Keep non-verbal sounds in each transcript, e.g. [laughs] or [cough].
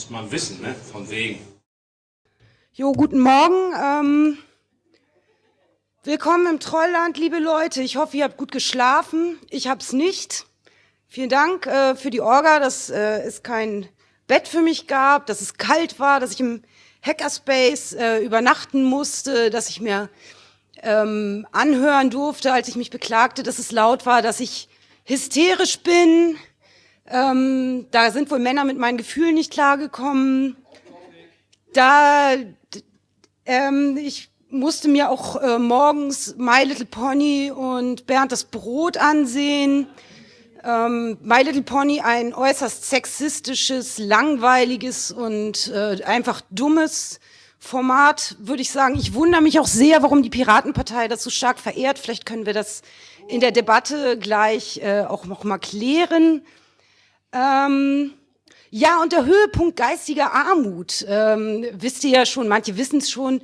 Muss man wissen, ne? Von wegen. Jo, guten Morgen. Ähm, willkommen im Trollland, liebe Leute. Ich hoffe, ihr habt gut geschlafen. Ich hab's nicht. Vielen Dank äh, für die Orga, dass äh, es kein Bett für mich gab, dass es kalt war, dass ich im Hackerspace äh, übernachten musste, dass ich mir ähm, anhören durfte, als ich mich beklagte, dass es laut war, dass ich hysterisch bin. Ähm, da sind wohl Männer mit meinen Gefühlen nicht klargekommen. Da ähm, ich musste mir auch äh, morgens My Little Pony und Bernd das Brot ansehen. Ähm, My Little Pony ein äußerst sexistisches, langweiliges und äh, einfach dummes Format, würde ich sagen. Ich wundere mich auch sehr, warum die Piratenpartei das so stark verehrt. Vielleicht können wir das in der Debatte gleich äh, auch noch mal klären. Ähm, ja, und der Höhepunkt geistiger Armut, ähm, wisst ihr ja schon, manche wissen es schon,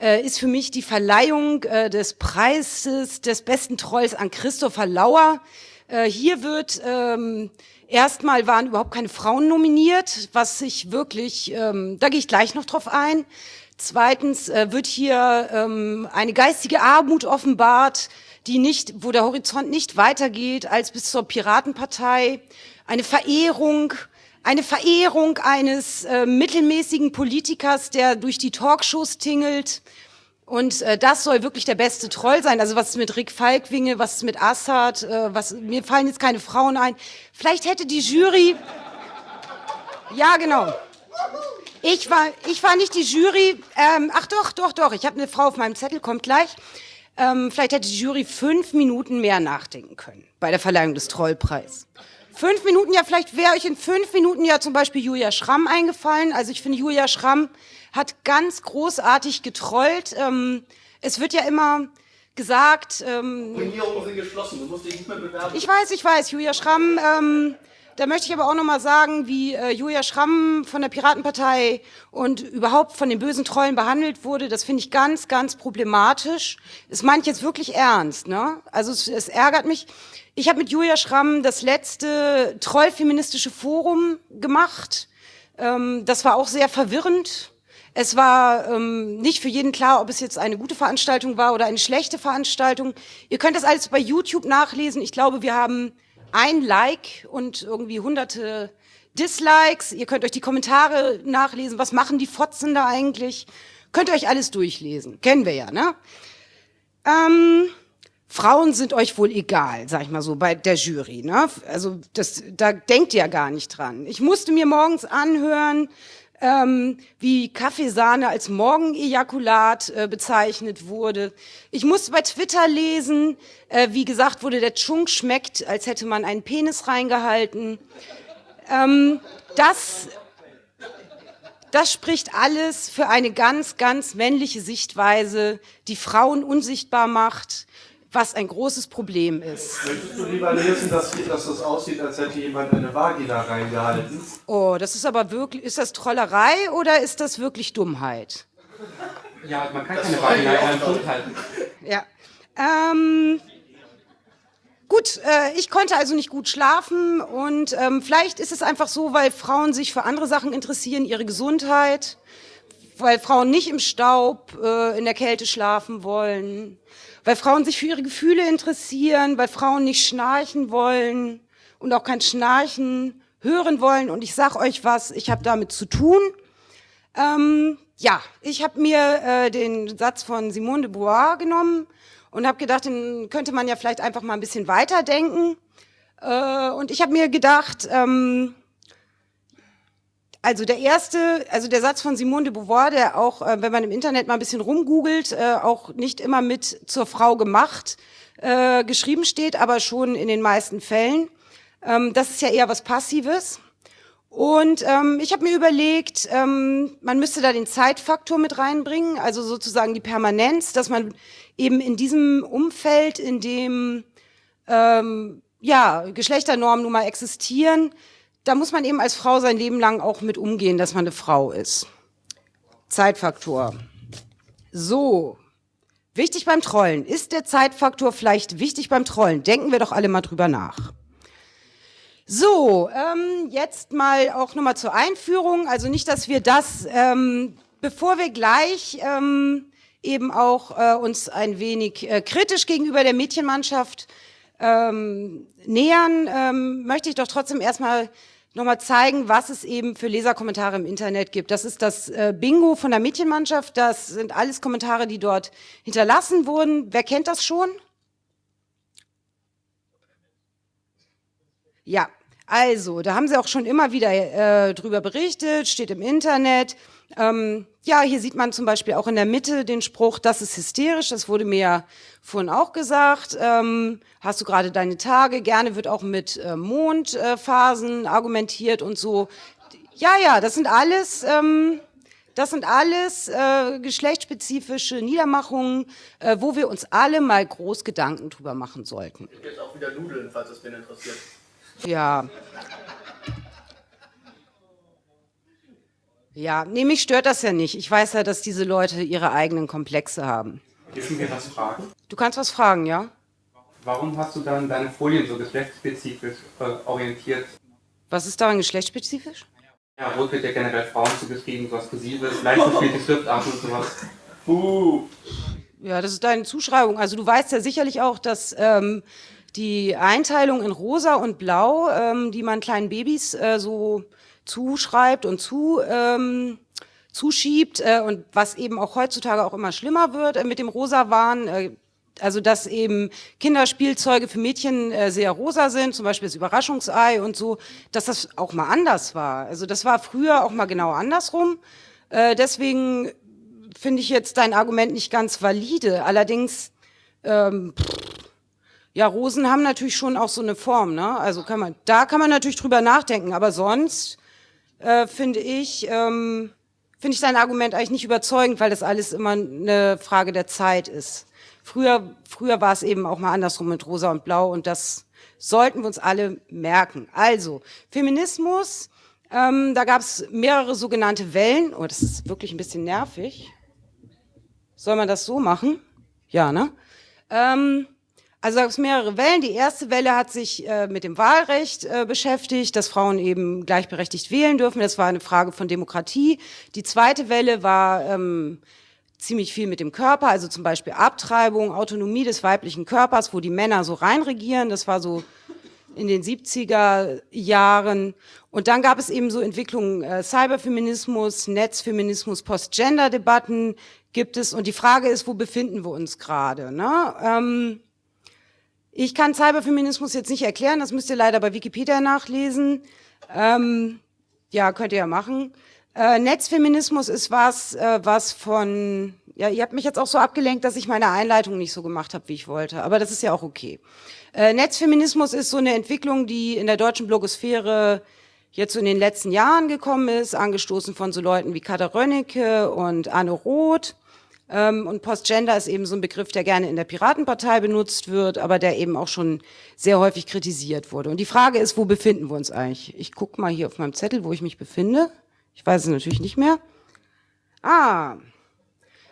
äh, ist für mich die Verleihung äh, des Preises des besten Trolls an Christopher Lauer. Äh, hier wird ähm, erstmal waren überhaupt keine Frauen nominiert, was sich wirklich, ähm, da gehe ich gleich noch drauf ein. Zweitens äh, wird hier ähm, eine geistige Armut offenbart, die nicht, wo der Horizont nicht weitergeht als bis zur Piratenpartei. Eine Verehrung, eine Verehrung eines äh, mittelmäßigen Politikers, der durch die Talkshows tingelt, und äh, das soll wirklich der beste Troll sein. Also was ist mit Rick Falkwinge, was ist mit Assad, äh, was, mir fallen jetzt keine Frauen ein. Vielleicht hätte die Jury, ja genau. Ich war, ich war nicht die Jury, ähm, ach doch, doch, doch, ich habe eine Frau auf meinem Zettel, kommt gleich. Ähm, vielleicht hätte die Jury fünf Minuten mehr nachdenken können bei der Verleihung des Trollpreis. Fünf Minuten, ja, vielleicht wäre euch in fünf Minuten ja zum Beispiel Julia Schramm eingefallen. Also ich finde, Julia Schramm hat ganz großartig getrollt. Ähm, es wird ja immer gesagt... Ähm, sind geschlossen, du musst dich nicht mehr bewerben. Ich weiß, ich weiß, Julia Schramm... Ähm, da möchte ich aber auch noch mal sagen, wie äh, Julia Schramm von der Piratenpartei und überhaupt von den bösen Trollen behandelt wurde. Das finde ich ganz, ganz problematisch. Es meint jetzt wirklich ernst. Ne? Also es, es ärgert mich. Ich habe mit Julia Schramm das letzte Trollfeministische Forum gemacht. Ähm, das war auch sehr verwirrend. Es war ähm, nicht für jeden klar, ob es jetzt eine gute Veranstaltung war oder eine schlechte Veranstaltung. Ihr könnt das alles bei YouTube nachlesen. Ich glaube, wir haben ein Like und irgendwie hunderte Dislikes. Ihr könnt euch die Kommentare nachlesen. Was machen die Fotzen da eigentlich? Könnt ihr euch alles durchlesen. Kennen wir ja, ne? Ähm, Frauen sind euch wohl egal, sag ich mal so, bei der Jury. Ne? Also das, da denkt ihr ja gar nicht dran. Ich musste mir morgens anhören, ähm, wie Kaffeesahne als Morgenejakulat äh, bezeichnet wurde. Ich musste bei Twitter lesen, äh, wie gesagt wurde, der Chunk schmeckt, als hätte man einen Penis reingehalten. Ähm, das, das spricht alles für eine ganz, ganz männliche Sichtweise, die Frauen unsichtbar macht, was ein großes Problem ist. Möchtest du lieber lesen, dass, dass das aussieht, als hätte jemand eine Vagina reingehalten? Oh, das ist aber wirklich, ist das Trollerei oder ist das wirklich Dummheit? Ja, man kann das keine Vagina in einem Mund halten. Ja. Ähm, gut, äh, ich konnte also nicht gut schlafen und ähm, vielleicht ist es einfach so, weil Frauen sich für andere Sachen interessieren, ihre Gesundheit, weil Frauen nicht im Staub äh, in der Kälte schlafen wollen, weil Frauen sich für ihre Gefühle interessieren, weil Frauen nicht schnarchen wollen und auch kein Schnarchen hören wollen. Und ich sag euch was, ich habe damit zu tun. Ähm, ja, ich habe mir äh, den Satz von Simone de Beauvoir genommen und habe gedacht, den könnte man ja vielleicht einfach mal ein bisschen weiterdenken. Äh, und ich habe mir gedacht, ähm, also der erste, also der Satz von Simone de Beauvoir, der auch, äh, wenn man im Internet mal ein bisschen rumgoogelt, äh, auch nicht immer mit zur Frau gemacht äh, geschrieben steht, aber schon in den meisten Fällen. Ähm, das ist ja eher was Passives. Und ähm, ich habe mir überlegt, ähm, man müsste da den Zeitfaktor mit reinbringen, also sozusagen die Permanenz, dass man eben in diesem Umfeld, in dem ähm, ja Geschlechternormen nun mal existieren, da muss man eben als Frau sein Leben lang auch mit umgehen, dass man eine Frau ist. Zeitfaktor. So, wichtig beim Trollen. Ist der Zeitfaktor vielleicht wichtig beim Trollen? Denken wir doch alle mal drüber nach. So, ähm, jetzt mal auch nochmal zur Einführung. Also nicht, dass wir das, ähm, bevor wir gleich ähm, eben auch äh, uns ein wenig äh, kritisch gegenüber der Mädchenmannschaft ähm, nähern, ähm, möchte ich doch trotzdem erstmal nochmal zeigen, was es eben für Leserkommentare im Internet gibt. Das ist das äh, Bingo von der Mädchenmannschaft. Das sind alles Kommentare, die dort hinterlassen wurden. Wer kennt das schon? Ja, also, da haben sie auch schon immer wieder äh, drüber berichtet, steht im Internet. Ähm, ja, hier sieht man zum Beispiel auch in der Mitte den Spruch, das ist hysterisch, das wurde mir ja vorhin auch gesagt. Ähm, hast du gerade deine Tage? Gerne wird auch mit äh, Mondphasen äh, argumentiert und so. Ja, ja, das sind alles, ähm, das sind alles äh, geschlechtsspezifische Niedermachungen, äh, wo wir uns alle mal groß Gedanken drüber machen sollten. Es gibt jetzt auch wieder Nudeln, falls es wen interessiert. Ja. Ja, nee, mich stört das ja nicht. Ich weiß ja, dass diese Leute ihre eigenen Komplexe haben. Dürfen wir was fragen? Du kannst was fragen, ja? Warum hast du dann deine Folien so geschlechtsspezifisch äh, orientiert? Was ist daran geschlechtsspezifisch? Ja, rot wird ja generell Frauen zugeschrieben, sowas Kursives, leicht gespielte Schriftart und sowas. Uh. Ja, das ist deine Zuschreibung. Also du weißt ja sicherlich auch, dass ähm, die Einteilung in rosa und blau, ähm, die man kleinen Babys äh, so zuschreibt und zu, ähm, zuschiebt äh, und was eben auch heutzutage auch immer schlimmer wird äh, mit dem Rosa-Wahn, äh, also dass eben Kinderspielzeuge für Mädchen äh, sehr rosa sind, zum Beispiel das Überraschungsei und so, dass das auch mal anders war. Also das war früher auch mal genau andersrum. Äh, deswegen finde ich jetzt dein Argument nicht ganz valide. Allerdings, ähm, ja, Rosen haben natürlich schon auch so eine Form, ne? Also kann man, da kann man natürlich drüber nachdenken, aber sonst äh, finde ich, ähm, finde ich dein Argument eigentlich nicht überzeugend, weil das alles immer eine Frage der Zeit ist. Früher, früher war es eben auch mal andersrum mit Rosa und Blau und das sollten wir uns alle merken. Also, Feminismus, ähm, da gab es mehrere sogenannte Wellen. Oh, das ist wirklich ein bisschen nervig. Soll man das so machen? Ja, ne? Ähm, also gab es mehrere Wellen. Die erste Welle hat sich äh, mit dem Wahlrecht äh, beschäftigt, dass Frauen eben gleichberechtigt wählen dürfen. Das war eine Frage von Demokratie. Die zweite Welle war ähm, ziemlich viel mit dem Körper, also zum Beispiel Abtreibung, Autonomie des weiblichen Körpers, wo die Männer so reinregieren. Das war so in den 70er Jahren. Und dann gab es eben so Entwicklungen, äh, Cyberfeminismus, Netzfeminismus, Post-Gender-Debatten gibt es. Und die Frage ist, wo befinden wir uns gerade? Ne? Ähm, ich kann Cyberfeminismus jetzt nicht erklären, das müsst ihr leider bei Wikipedia nachlesen. Ähm, ja, könnt ihr ja machen. Äh, Netzfeminismus ist was, äh, was von, ja, ihr habt mich jetzt auch so abgelenkt, dass ich meine Einleitung nicht so gemacht habe, wie ich wollte, aber das ist ja auch okay. Äh, Netzfeminismus ist so eine Entwicklung, die in der deutschen Blogosphäre jetzt so in den letzten Jahren gekommen ist, angestoßen von so Leuten wie Kater Rönnecke und Anne Roth. Ähm, und Postgender ist eben so ein Begriff, der gerne in der Piratenpartei benutzt wird, aber der eben auch schon sehr häufig kritisiert wurde. Und die Frage ist, wo befinden wir uns eigentlich? Ich gucke mal hier auf meinem Zettel, wo ich mich befinde. Ich weiß es natürlich nicht mehr. Ah,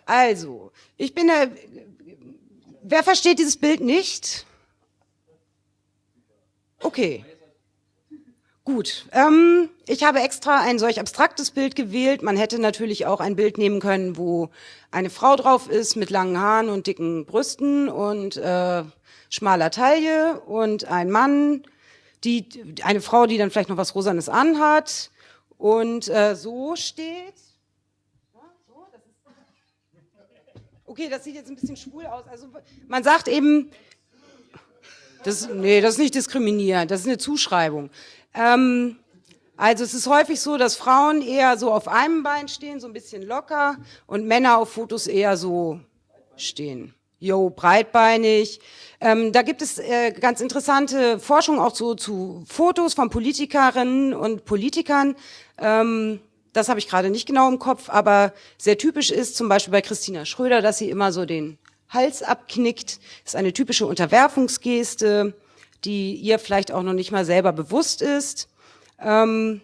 also, ich bin der... Wer versteht dieses Bild nicht? Okay. Gut, ähm, ich habe extra ein solch abstraktes Bild gewählt. Man hätte natürlich auch ein Bild nehmen können, wo eine Frau drauf ist mit langen Haaren und dicken Brüsten und äh, schmaler Taille und ein Mann, die eine Frau, die dann vielleicht noch was Rosanes anhat und äh, so steht. [laughs] Okay, das sieht jetzt ein bisschen schwul aus. Also man sagt eben, das, nee, das ist nicht diskriminierend, das ist eine Zuschreibung. Ähm, also es ist häufig so, dass Frauen eher so auf einem Bein stehen, so ein bisschen locker, und Männer auf Fotos eher so stehen. Jo, breitbeinig. Ähm, da gibt es äh, ganz interessante Forschung auch so zu Fotos von Politikerinnen und Politikern. Ähm, das habe ich gerade nicht genau im Kopf, aber sehr typisch ist zum Beispiel bei Christina Schröder, dass sie immer so den Hals abknickt. Das ist eine typische Unterwerfungsgeste die ihr vielleicht auch noch nicht mal selber bewusst ist. Ähm,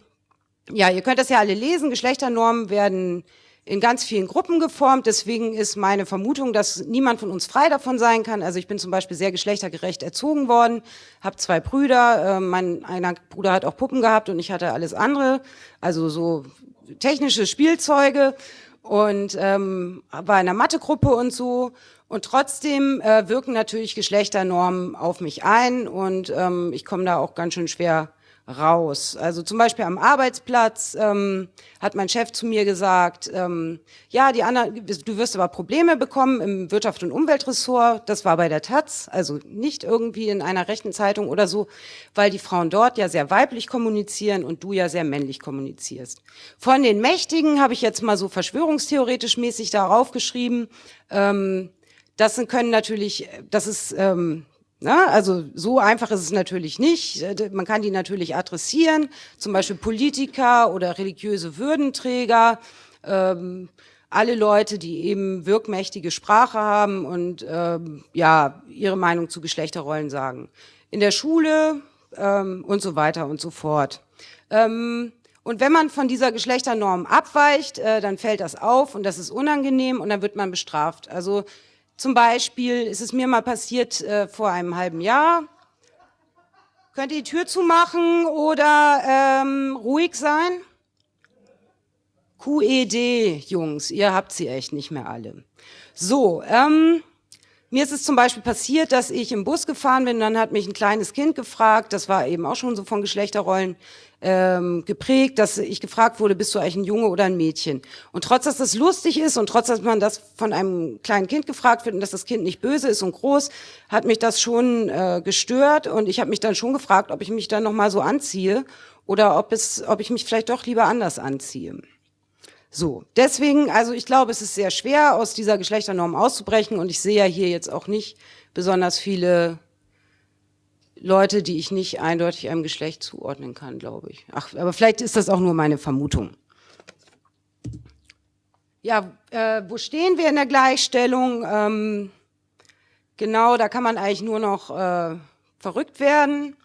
ja, ihr könnt das ja alle lesen. Geschlechternormen werden in ganz vielen Gruppen geformt. Deswegen ist meine Vermutung, dass niemand von uns frei davon sein kann. Also ich bin zum Beispiel sehr geschlechtergerecht erzogen worden, habe zwei Brüder. Äh, mein einer Bruder hat auch Puppen gehabt und ich hatte alles andere, also so technische Spielzeuge und ähm, war in einer Mathegruppe und so. Und trotzdem äh, wirken natürlich Geschlechternormen auf mich ein und ähm, ich komme da auch ganz schön schwer raus. Also zum Beispiel am Arbeitsplatz ähm, hat mein Chef zu mir gesagt, ähm, ja, die anderen, du wirst aber Probleme bekommen im Wirtschaft- und Umweltressort. Das war bei der Taz, also nicht irgendwie in einer rechten Zeitung oder so, weil die Frauen dort ja sehr weiblich kommunizieren und du ja sehr männlich kommunizierst. Von den Mächtigen habe ich jetzt mal so verschwörungstheoretisch mäßig darauf geschrieben. Ähm, das können natürlich, das ist ähm, na, also so einfach ist es natürlich nicht. Äh, man kann die natürlich adressieren, zum Beispiel Politiker oder religiöse Würdenträger, ähm, alle Leute, die eben wirkmächtige Sprache haben und ähm, ja ihre Meinung zu Geschlechterrollen sagen. In der Schule ähm, und so weiter und so fort. Ähm, und wenn man von dieser Geschlechternorm abweicht, äh, dann fällt das auf und das ist unangenehm und dann wird man bestraft. Also zum Beispiel ist es mir mal passiert äh, vor einem halben Jahr. Könnt ihr die Tür zumachen oder ähm, ruhig sein? QED, Jungs, ihr habt sie echt nicht mehr alle. So, ähm, mir ist es zum Beispiel passiert, dass ich im Bus gefahren bin, dann hat mich ein kleines Kind gefragt, das war eben auch schon so von Geschlechterrollen ähm, geprägt, dass ich gefragt wurde, bist du eigentlich ein Junge oder ein Mädchen? Und trotz, dass das lustig ist und trotz, dass man das von einem kleinen Kind gefragt wird und dass das Kind nicht böse ist und groß, hat mich das schon äh, gestört und ich habe mich dann schon gefragt, ob ich mich dann nochmal so anziehe oder ob, es, ob ich mich vielleicht doch lieber anders anziehe. So, deswegen, also ich glaube, es ist sehr schwer, aus dieser Geschlechternorm auszubrechen und ich sehe ja hier jetzt auch nicht besonders viele Leute, die ich nicht eindeutig einem Geschlecht zuordnen kann, glaube ich. Ach, aber vielleicht ist das auch nur meine Vermutung. Ja, äh, wo stehen wir in der Gleichstellung? Ähm, genau, da kann man eigentlich nur noch äh, verrückt werden.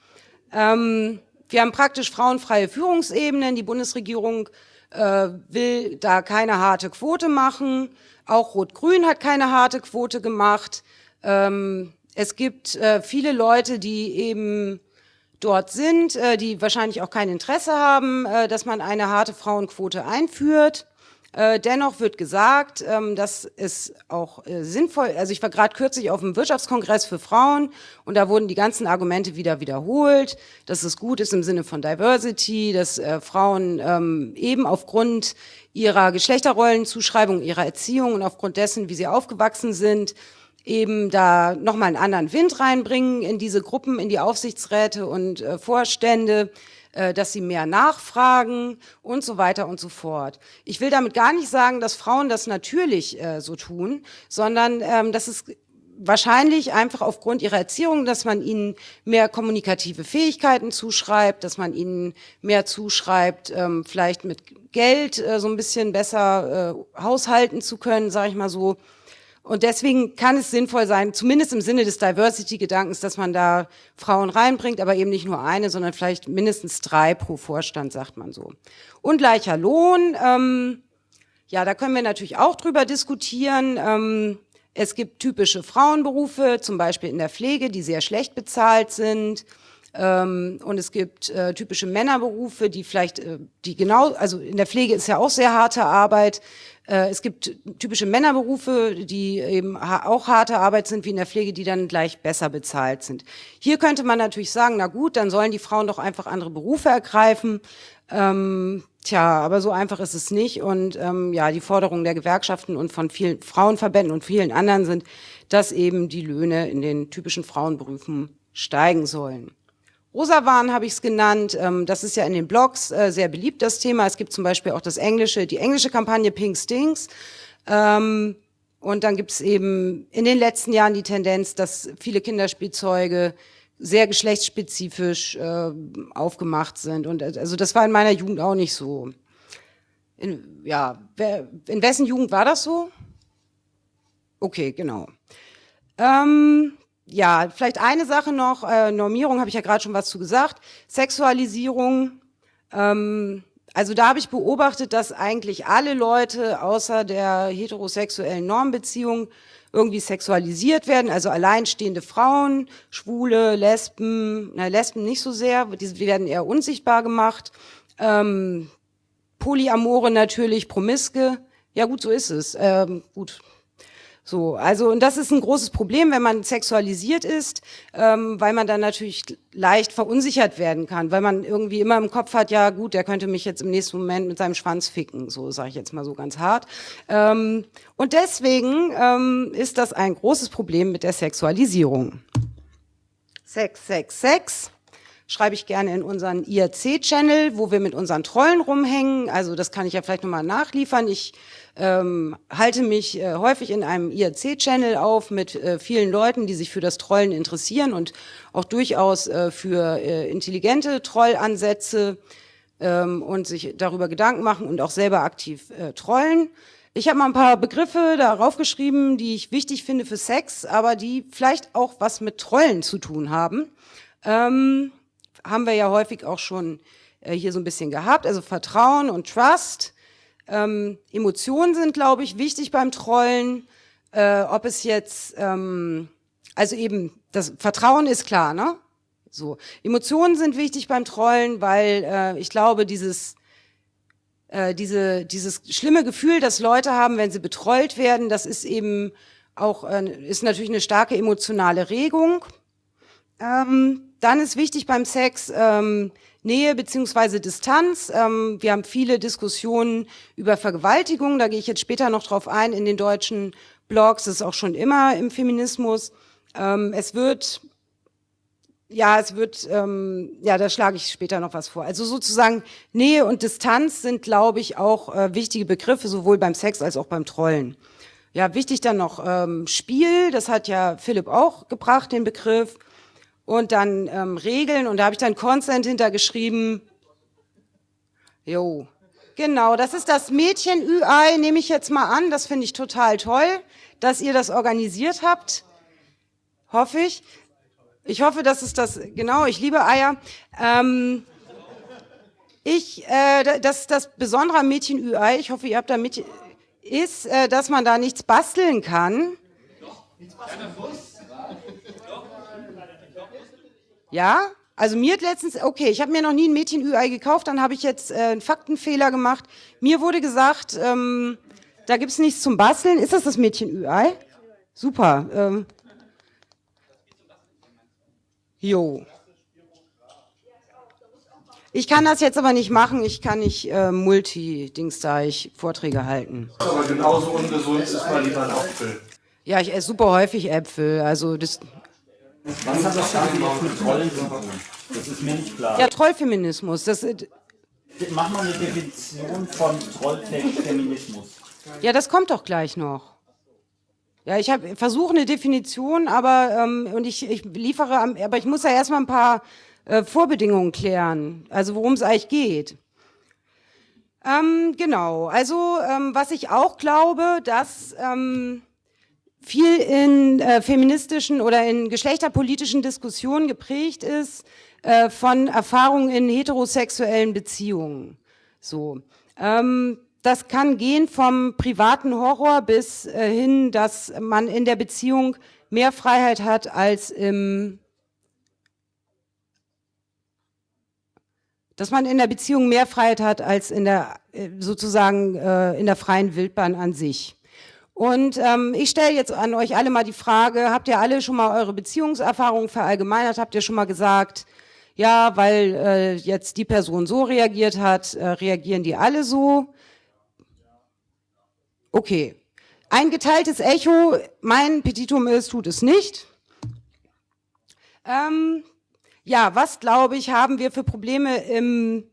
Ähm, wir haben praktisch frauenfreie Führungsebenen. Die Bundesregierung äh, will da keine harte Quote machen. Auch Rot-Grün hat keine harte Quote gemacht. Ähm, es gibt äh, viele Leute, die eben dort sind, äh, die wahrscheinlich auch kein Interesse haben, äh, dass man eine harte Frauenquote einführt. Äh, dennoch wird gesagt, ähm, dass es auch äh, sinnvoll, also ich war gerade kürzlich auf dem Wirtschaftskongress für Frauen und da wurden die ganzen Argumente wieder wiederholt, dass es gut ist im Sinne von Diversity, dass äh, Frauen ähm, eben aufgrund ihrer Geschlechterrollenzuschreibung, ihrer Erziehung und aufgrund dessen, wie sie aufgewachsen sind, eben da nochmal einen anderen Wind reinbringen in diese Gruppen, in die Aufsichtsräte und äh, Vorstände, äh, dass sie mehr nachfragen und so weiter und so fort. Ich will damit gar nicht sagen, dass Frauen das natürlich äh, so tun, sondern ähm, dass es wahrscheinlich einfach aufgrund ihrer Erziehung, dass man ihnen mehr kommunikative Fähigkeiten zuschreibt, dass man ihnen mehr zuschreibt, ähm, vielleicht mit Geld äh, so ein bisschen besser äh, haushalten zu können, sage ich mal so. Und deswegen kann es sinnvoll sein, zumindest im Sinne des Diversity-Gedankens, dass man da Frauen reinbringt, aber eben nicht nur eine, sondern vielleicht mindestens drei pro Vorstand, sagt man so. Und gleicher Lohn, ähm, ja, da können wir natürlich auch drüber diskutieren. Ähm, es gibt typische Frauenberufe, zum Beispiel in der Pflege, die sehr schlecht bezahlt sind. Ähm, und es gibt äh, typische Männerberufe, die vielleicht, äh, die genau, also in der Pflege ist ja auch sehr harte Arbeit. Äh, es gibt typische Männerberufe, die eben auch harte Arbeit sind wie in der Pflege, die dann gleich besser bezahlt sind. Hier könnte man natürlich sagen, na gut, dann sollen die Frauen doch einfach andere Berufe ergreifen. Ähm, tja, aber so einfach ist es nicht. Und ähm, ja, die Forderungen der Gewerkschaften und von vielen Frauenverbänden und vielen anderen sind, dass eben die Löhne in den typischen Frauenberufen steigen sollen. Rosawahn habe ich es genannt. Ähm, das ist ja in den Blogs äh, sehr beliebt, das Thema. Es gibt zum Beispiel auch das englische, die englische Kampagne Pink Stinks. Ähm, und dann gibt es eben in den letzten Jahren die Tendenz, dass viele Kinderspielzeuge sehr geschlechtsspezifisch äh, aufgemacht sind. Und äh, also das war in meiner Jugend auch nicht so. In, ja, wer, in wessen Jugend war das so? Okay, genau. Ähm, ja, vielleicht eine Sache noch, äh, Normierung habe ich ja gerade schon was zu gesagt. Sexualisierung, ähm, also da habe ich beobachtet, dass eigentlich alle Leute außer der heterosexuellen Normbeziehung irgendwie sexualisiert werden, also alleinstehende Frauen, Schwule, Lesben, na, Lesben nicht so sehr, die werden eher unsichtbar gemacht, ähm, Polyamore natürlich, Promiske, ja gut, so ist es, ähm, gut, so, also und das ist ein großes Problem, wenn man sexualisiert ist, ähm, weil man dann natürlich leicht verunsichert werden kann, weil man irgendwie immer im Kopf hat, ja gut, der könnte mich jetzt im nächsten Moment mit seinem Schwanz ficken, so sage ich jetzt mal so ganz hart. Ähm, und deswegen ähm, ist das ein großes Problem mit der Sexualisierung. Sex, Sex, Sex schreibe ich gerne in unseren IRC-Channel, wo wir mit unseren Trollen rumhängen. Also das kann ich ja vielleicht nochmal nachliefern. Ich ähm, halte mich äh, häufig in einem IRC-Channel auf mit äh, vielen Leuten, die sich für das Trollen interessieren und auch durchaus äh, für äh, intelligente Trollansätze ähm, und sich darüber Gedanken machen und auch selber aktiv äh, trollen. Ich habe mal ein paar Begriffe darauf geschrieben, die ich wichtig finde für Sex, aber die vielleicht auch was mit Trollen zu tun haben. Ähm, haben wir ja häufig auch schon äh, hier so ein bisschen gehabt. Also Vertrauen und Trust. Ähm, Emotionen sind, glaube ich, wichtig beim Trollen. Äh, ob es jetzt, ähm, also eben, das Vertrauen ist klar, ne? So. Emotionen sind wichtig beim Trollen, weil äh, ich glaube, dieses äh, diese, dieses schlimme Gefühl, das Leute haben, wenn sie betrollt werden, das ist eben auch, äh, ist natürlich eine starke emotionale Regung. Ähm, dann ist wichtig beim Sex ähm, Nähe beziehungsweise Distanz. Ähm, wir haben viele Diskussionen über Vergewaltigung, da gehe ich jetzt später noch drauf ein in den deutschen Blogs, das ist auch schon immer im Feminismus. Ähm, es wird, ja, es wird, ähm, ja, da schlage ich später noch was vor. Also sozusagen Nähe und Distanz sind, glaube ich, auch äh, wichtige Begriffe, sowohl beim Sex als auch beim Trollen. Ja, wichtig dann noch ähm, Spiel, das hat ja Philipp auch gebracht, den Begriff und dann ähm, Regeln und da habe ich dann Consent hintergeschrieben. Jo, genau, das ist das Mädchen ÜI, nehme ich jetzt mal an. Das finde ich total toll, dass ihr das organisiert habt. Hoffe ich. Ich hoffe, dass es das, genau, ich liebe Eier. Ähm, ich, äh, das, das Besondere am Mädchen ÜI, ich hoffe, ihr habt da mit, ist, äh, dass man da nichts basteln kann. Doch, nichts basteln. Ja? Also mir hat letztens, okay, ich habe mir noch nie ein Mädchen-Ü-Ei gekauft, dann habe ich jetzt äh, einen Faktenfehler gemacht. Mir wurde gesagt, ähm, da gibt's nichts zum Basteln. Ist das das Mädchen-Ü-Ei? Super. Ähm. Jo. Ich kann das jetzt aber nicht machen, ich kann nicht äh, Multi-Dings da, ich Vorträge halten. Aber genauso ungesund ist mal lieber ein Apfel. Ja, ich esse super häufig Äpfel, also das was hat das Ganze jetzt mit Trollen zu tun? Das ist mir nicht klar. Ja, Trollfeminismus. Das, Mach mal eine Definition von Trollfeminismus. Ja, das kommt doch gleich noch. Ja, ich versuche eine Definition, aber ähm, und ich, ich liefere, aber ich muss ja erstmal ein paar äh, Vorbedingungen klären, also worum es eigentlich geht. Ähm, genau, also ähm, was ich auch glaube, dass ähm, viel in äh, feministischen oder in geschlechterpolitischen Diskussionen geprägt ist äh, von Erfahrungen in heterosexuellen Beziehungen. So, ähm, das kann gehen vom privaten Horror bis äh, hin, dass man in der Beziehung mehr Freiheit hat als im dass man in der Beziehung mehr Freiheit hat als in der äh, sozusagen äh, in der freien Wildbahn an sich. Und ähm, ich stelle jetzt an euch alle mal die Frage, habt ihr alle schon mal eure Beziehungserfahrungen verallgemeinert? Habt ihr schon mal gesagt, ja, weil äh, jetzt die Person so reagiert hat, äh, reagieren die alle so? Okay. Ein geteiltes Echo, mein Petitum ist, tut es nicht. Ähm, ja, was glaube ich, haben wir für Probleme im,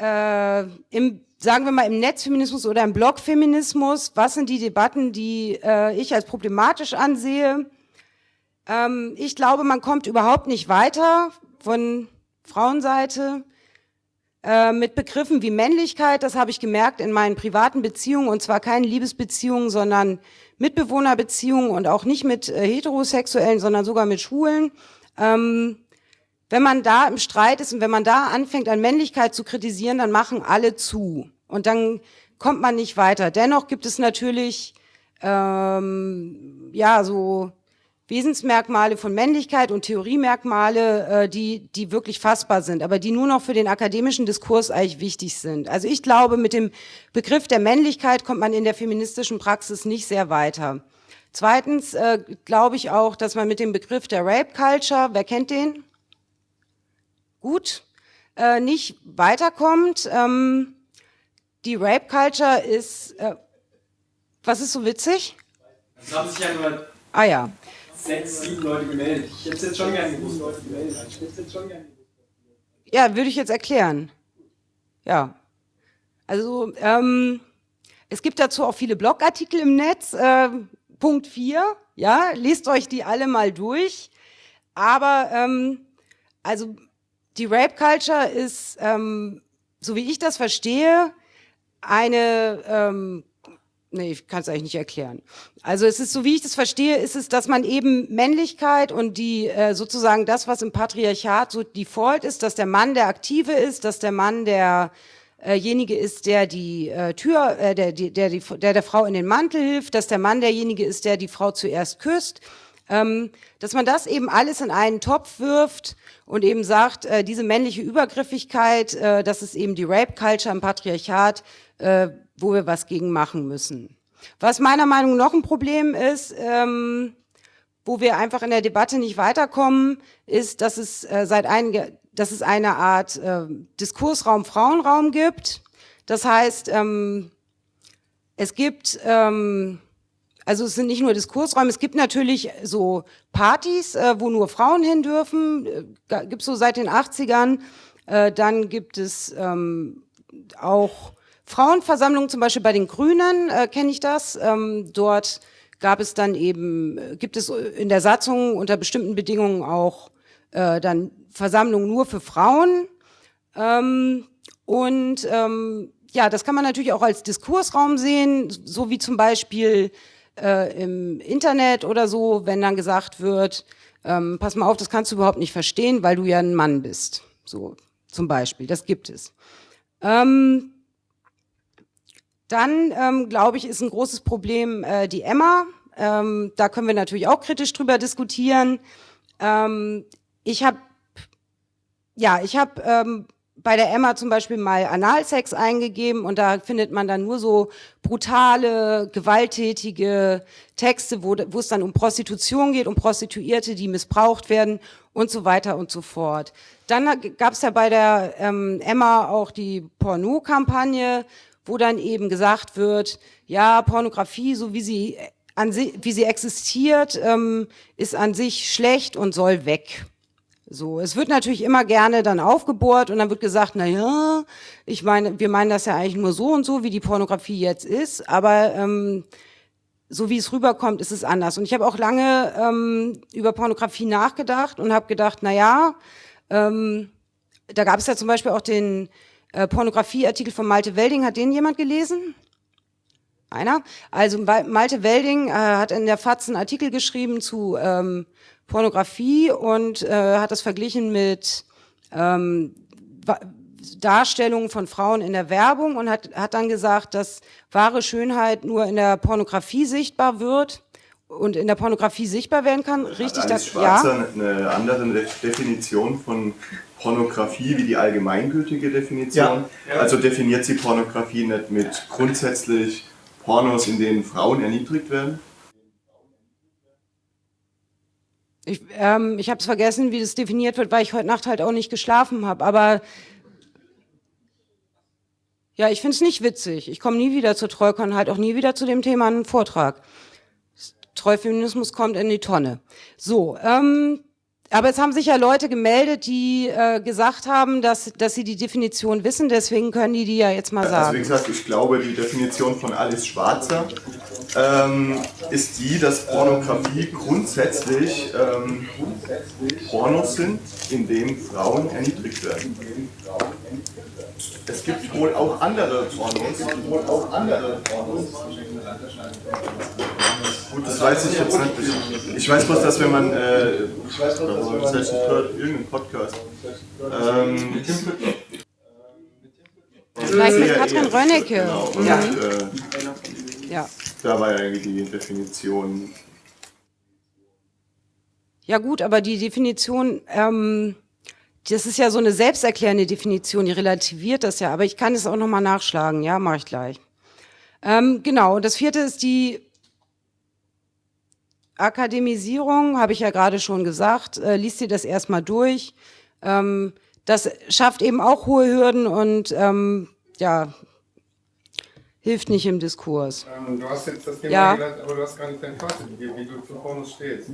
äh, im sagen wir mal, im Netzfeminismus oder im Blogfeminismus, was sind die Debatten, die äh, ich als problematisch ansehe? Ähm, ich glaube, man kommt überhaupt nicht weiter von Frauenseite äh, mit Begriffen wie Männlichkeit. Das habe ich gemerkt in meinen privaten Beziehungen und zwar keine Liebesbeziehungen, sondern Mitbewohnerbeziehungen und auch nicht mit äh, Heterosexuellen, sondern sogar mit Schwulen. Ähm, wenn man da im Streit ist und wenn man da anfängt, an Männlichkeit zu kritisieren, dann machen alle zu. Und dann kommt man nicht weiter. Dennoch gibt es natürlich, ähm, ja, so Wesensmerkmale von Männlichkeit und Theoriemerkmale, äh, die, die wirklich fassbar sind, aber die nur noch für den akademischen Diskurs eigentlich wichtig sind. Also ich glaube, mit dem Begriff der Männlichkeit kommt man in der feministischen Praxis nicht sehr weiter. Zweitens äh, glaube ich auch, dass man mit dem Begriff der Rape Culture, wer kennt den? Gut, äh, nicht weiterkommt. Ähm, die Rape Culture ist, äh, was ist so witzig? Es haben sich ja nur Ah ja, sechs, sieben Leute gemeldet. Ich hätte es jetzt schon gerne gewusst. Leute gemeldet. Ich hätte es jetzt schon gerne gewusst. Ja, würde ich jetzt erklären. Ja. Also, ähm, es gibt dazu auch viele Blogartikel im Netz. Äh, Punkt 4, ja, lest euch die alle mal durch. Aber, ähm, also, die Rape Culture ist, ähm, so wie ich das verstehe, eine ähm, Nee, ich kann es eigentlich nicht erklären. Also es ist so, wie ich das verstehe, ist es, dass man eben Männlichkeit und die äh, sozusagen das, was im Patriarchat so default ist, dass der Mann der Aktive ist, dass der Mann derjenige äh ist, der die äh, Tür, äh, der, der, die, der der Frau in den Mantel hilft, dass der Mann derjenige ist, der die Frau zuerst küsst, ähm, dass man das eben alles in einen Topf wirft und eben sagt, äh, diese männliche Übergriffigkeit, äh, das ist eben die Rape-Culture im Patriarchat, äh, wo wir was gegen machen müssen. Was meiner Meinung nach noch ein Problem ist, ähm, wo wir einfach in der Debatte nicht weiterkommen, ist, dass es äh, seit einige, dass es eine Art äh, Diskursraum, Frauenraum gibt. Das heißt, ähm, es gibt, ähm, also es sind nicht nur Diskursräume, es gibt natürlich so Partys, äh, wo nur Frauen hin dürfen, äh, gibt es so seit den 80ern. Äh, dann gibt es ähm, auch Frauenversammlung zum Beispiel bei den Grünen, äh, kenne ich das. Ähm, dort gab es dann eben, äh, gibt es in der Satzung unter bestimmten Bedingungen auch äh, dann Versammlungen nur für Frauen. Ähm, und ähm, ja, das kann man natürlich auch als Diskursraum sehen, so wie zum Beispiel äh, im Internet oder so, wenn dann gesagt wird, ähm, pass mal auf, das kannst du überhaupt nicht verstehen, weil du ja ein Mann bist. So zum Beispiel, das gibt es. Ähm, dann, ähm, glaube ich, ist ein großes Problem äh, die Emma. Ähm, da können wir natürlich auch kritisch drüber diskutieren. Ähm, ich habe, ja, ich habe ähm, bei der Emma zum Beispiel mal Analsex eingegeben und da findet man dann nur so brutale, gewalttätige Texte, wo, wo es dann um Prostitution geht, um Prostituierte, die missbraucht werden und so weiter und so fort. Dann gab es ja bei der ähm, Emma auch die Porno-Kampagne, wo dann eben gesagt wird, ja, Pornografie, so wie sie, an si wie sie existiert, ähm, ist an sich schlecht und soll weg. So, es wird natürlich immer gerne dann aufgebohrt und dann wird gesagt, na ja, ich meine, wir meinen das ja eigentlich nur so und so, wie die Pornografie jetzt ist, aber ähm, so wie es rüberkommt, ist es anders. Und ich habe auch lange ähm, über Pornografie nachgedacht und habe gedacht, na ja, ähm, da gab es ja zum Beispiel auch den äh, Pornografieartikel von Malte Welding, hat den jemand gelesen? Einer? Also Malte Welding äh, hat in der FAZ einen Artikel geschrieben zu ähm, Pornografie und äh, hat das verglichen mit ähm, Darstellungen von Frauen in der Werbung und hat, hat dann gesagt, dass wahre Schönheit nur in der Pornografie sichtbar wird und in der Pornografie sichtbar werden kann. Richtig, hat das Schwarzer ja. eine andere Definition von Pornografie wie die allgemeingültige Definition. Ja. Ja. Also definiert sie Pornografie nicht mit grundsätzlich Pornos, in denen Frauen erniedrigt werden? Ich, ähm, ich habe es vergessen, wie das definiert wird, weil ich heute Nacht halt auch nicht geschlafen habe. Aber ja, ich finde es nicht witzig. Ich komme nie wieder zur und halt auch nie wieder zu dem Thema einen Vortrag. Treufeminismus kommt in die Tonne. So, ähm, aber es haben sich ja Leute gemeldet, die äh, gesagt haben, dass, dass sie die Definition wissen, deswegen können die die ja jetzt mal sagen. Also wie gesagt, ich glaube, die Definition von Alice Schwarzer ähm, ist die, dass Pornografie grundsätzlich ähm, Pornos sind, in denen Frauen erniedrigt werden. Es gibt wohl auch andere Pornos. Es gibt wohl auch andere Pornos. Gut, das weiß ich jetzt nicht. Ich weiß bloß, dass wenn man, äh, ich weiß bloß, dass wenn man, das heißt, ich höre irgendeinen Podcast. Ähm, Vielleicht mit Katrin Rönnecke. Genau, und, Ja. äh, ja. da war ja eigentlich die Definition. Ja gut, aber die Definition, ähm, das ist ja so eine selbsterklärende Definition, die relativiert das ja. Aber ich kann es auch nochmal nachschlagen, ja, mache ich gleich. Ähm, genau, und das vierte ist die Akademisierung, habe ich ja gerade schon gesagt. Äh, liest dir das erstmal durch. Ähm, das schafft eben auch hohe Hürden und ähm, ja, hilft nicht im Diskurs. Ähm, du hast jetzt das Thema Ja. genannt, aber du hast gar nicht dein Fazit gegeben, wie du zu Pornos stehst.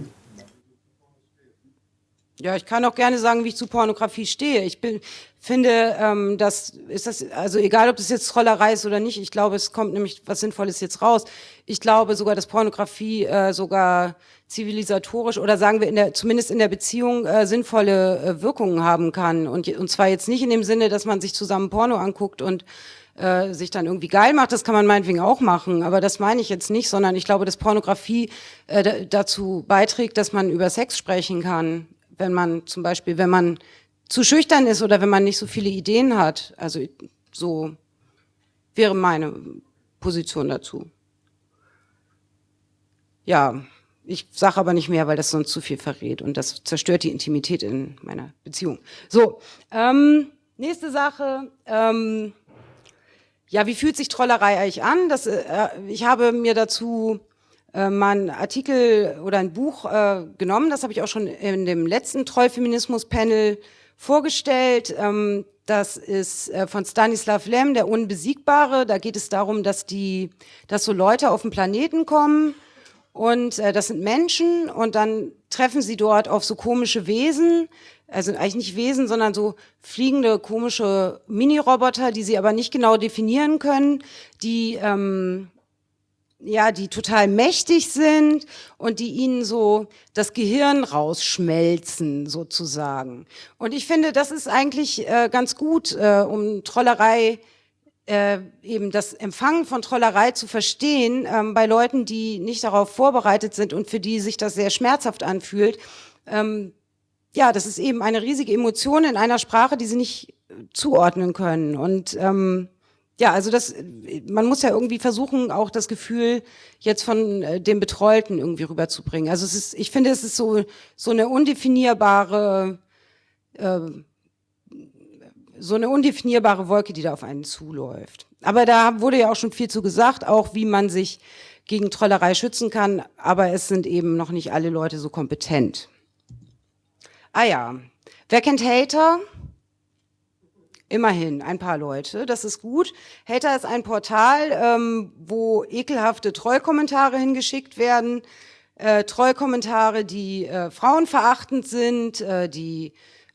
Ja, ich kann auch gerne sagen, wie ich zu Pornografie stehe. Ich bin, finde, ähm, das ist das, also egal, ob das jetzt Trollerei ist oder nicht, ich glaube, es kommt nämlich was Sinnvolles jetzt raus. Ich glaube sogar, dass Pornografie äh, sogar zivilisatorisch oder sagen wir in der, zumindest in der Beziehung äh, sinnvolle äh, Wirkungen haben kann. Und, und zwar jetzt nicht in dem Sinne, dass man sich zusammen Porno anguckt und äh, sich dann irgendwie geil macht, das kann man meinetwegen auch machen, aber das meine ich jetzt nicht, sondern ich glaube, dass Pornografie äh, da- dazu beiträgt, dass man über Sex sprechen kann, wenn man zum Beispiel, wenn man zu schüchtern ist oder wenn man nicht so viele Ideen hat. Also so wäre meine Position dazu. Ja, ich sage aber nicht mehr, weil das sonst zu viel verrät und das zerstört die Intimität in meiner Beziehung. So, ähm, nächste Sache. Ähm, ja, wie fühlt sich Trollerei eigentlich an? Das, äh, ich habe mir dazu äh, mal einen Artikel oder ein Buch äh, genommen, das habe ich auch schon in dem letzten Trollfeminismus-Panel vorgestellt. Ähm, das ist äh, von Stanislav Lem, der Unbesiegbare. Da geht es darum, dass die, dass so Leute auf den Planeten kommen und äh, das sind Menschen und dann treffen sie dort auf so komische Wesen, also eigentlich nicht Wesen, sondern so fliegende komische Mini-Roboter, die sie aber nicht genau definieren können, die ähm, ja, die total mächtig sind und die ihnen so das Gehirn rausschmelzen sozusagen. Und ich finde, das ist eigentlich äh, ganz gut, äh, um Trollerei äh, eben das Empfangen von Trollerei zu verstehen ähm, bei Leuten, die nicht darauf vorbereitet sind und für die sich das sehr schmerzhaft anfühlt. Ähm, ja, das ist eben eine riesige Emotion in einer Sprache, die sie nicht äh, zuordnen können. Und ähm, ja, also das, man muss ja irgendwie versuchen, auch das Gefühl jetzt von äh, dem Betreuten irgendwie rüberzubringen. Also es ist, ich finde, es ist so so eine undefinierbare äh, so eine undefinierbare Wolke, die da auf einen zuläuft. Aber da wurde ja auch schon viel zu gesagt, auch wie man sich gegen Trollerei schützen kann, aber es sind eben noch nicht alle Leute so kompetent. Ah ja, wer kennt Hater? Immerhin, ein paar Leute, das ist gut. Hater ist ein Portal, ähm, wo ekelhafte Trollkommentare hingeschickt werden. Äh, Trollkommentare, die äh, frauenverachtend sind, äh, die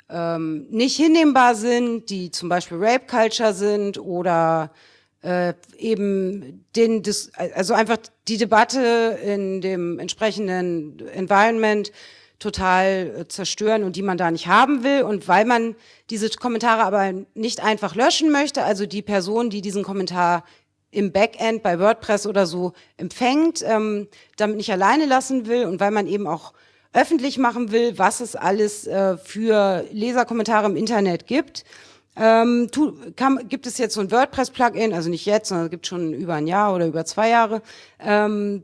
ähm, nicht hinnehmbar sind, die zum Beispiel Rape Culture sind oder äh, eben den, also einfach die Debatte in dem entsprechenden Environment total äh, zerstören und die man da nicht haben will. Und weil man diese Kommentare aber nicht einfach löschen möchte, also die Person, die diesen Kommentar im Backend bei WordPress oder so empfängt, ähm, damit nicht alleine lassen will und weil man eben auch öffentlich machen will, was es alles äh, für Leserkommentare im Internet gibt. Ähm, tu, kann, gibt es jetzt so ein WordPress-Plugin, also nicht jetzt, sondern es gibt schon über ein Jahr oder über zwei Jahre. Ähm,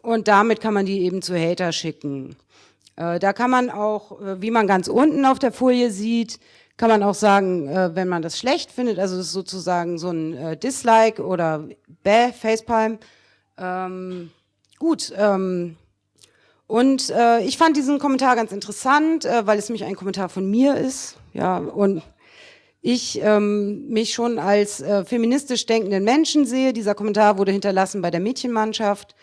und damit kann man die eben zu Hater schicken. Äh, da kann man auch, äh, wie man ganz unten auf der Folie sieht, kann man auch sagen, äh, wenn man das schlecht findet, also das ist sozusagen so ein Dislike oder Bäh, Facepalm. Ähm, gut, ähm, und äh, ich fand diesen Kommentar ganz interessant, äh, weil es nämlich ein Kommentar von mir ist. Ja, und ich ähm, mich schon als äh, feministisch denkenden Menschen sehe. Dieser Kommentar wurde hinterlassen bei der Mädchenmannschaft.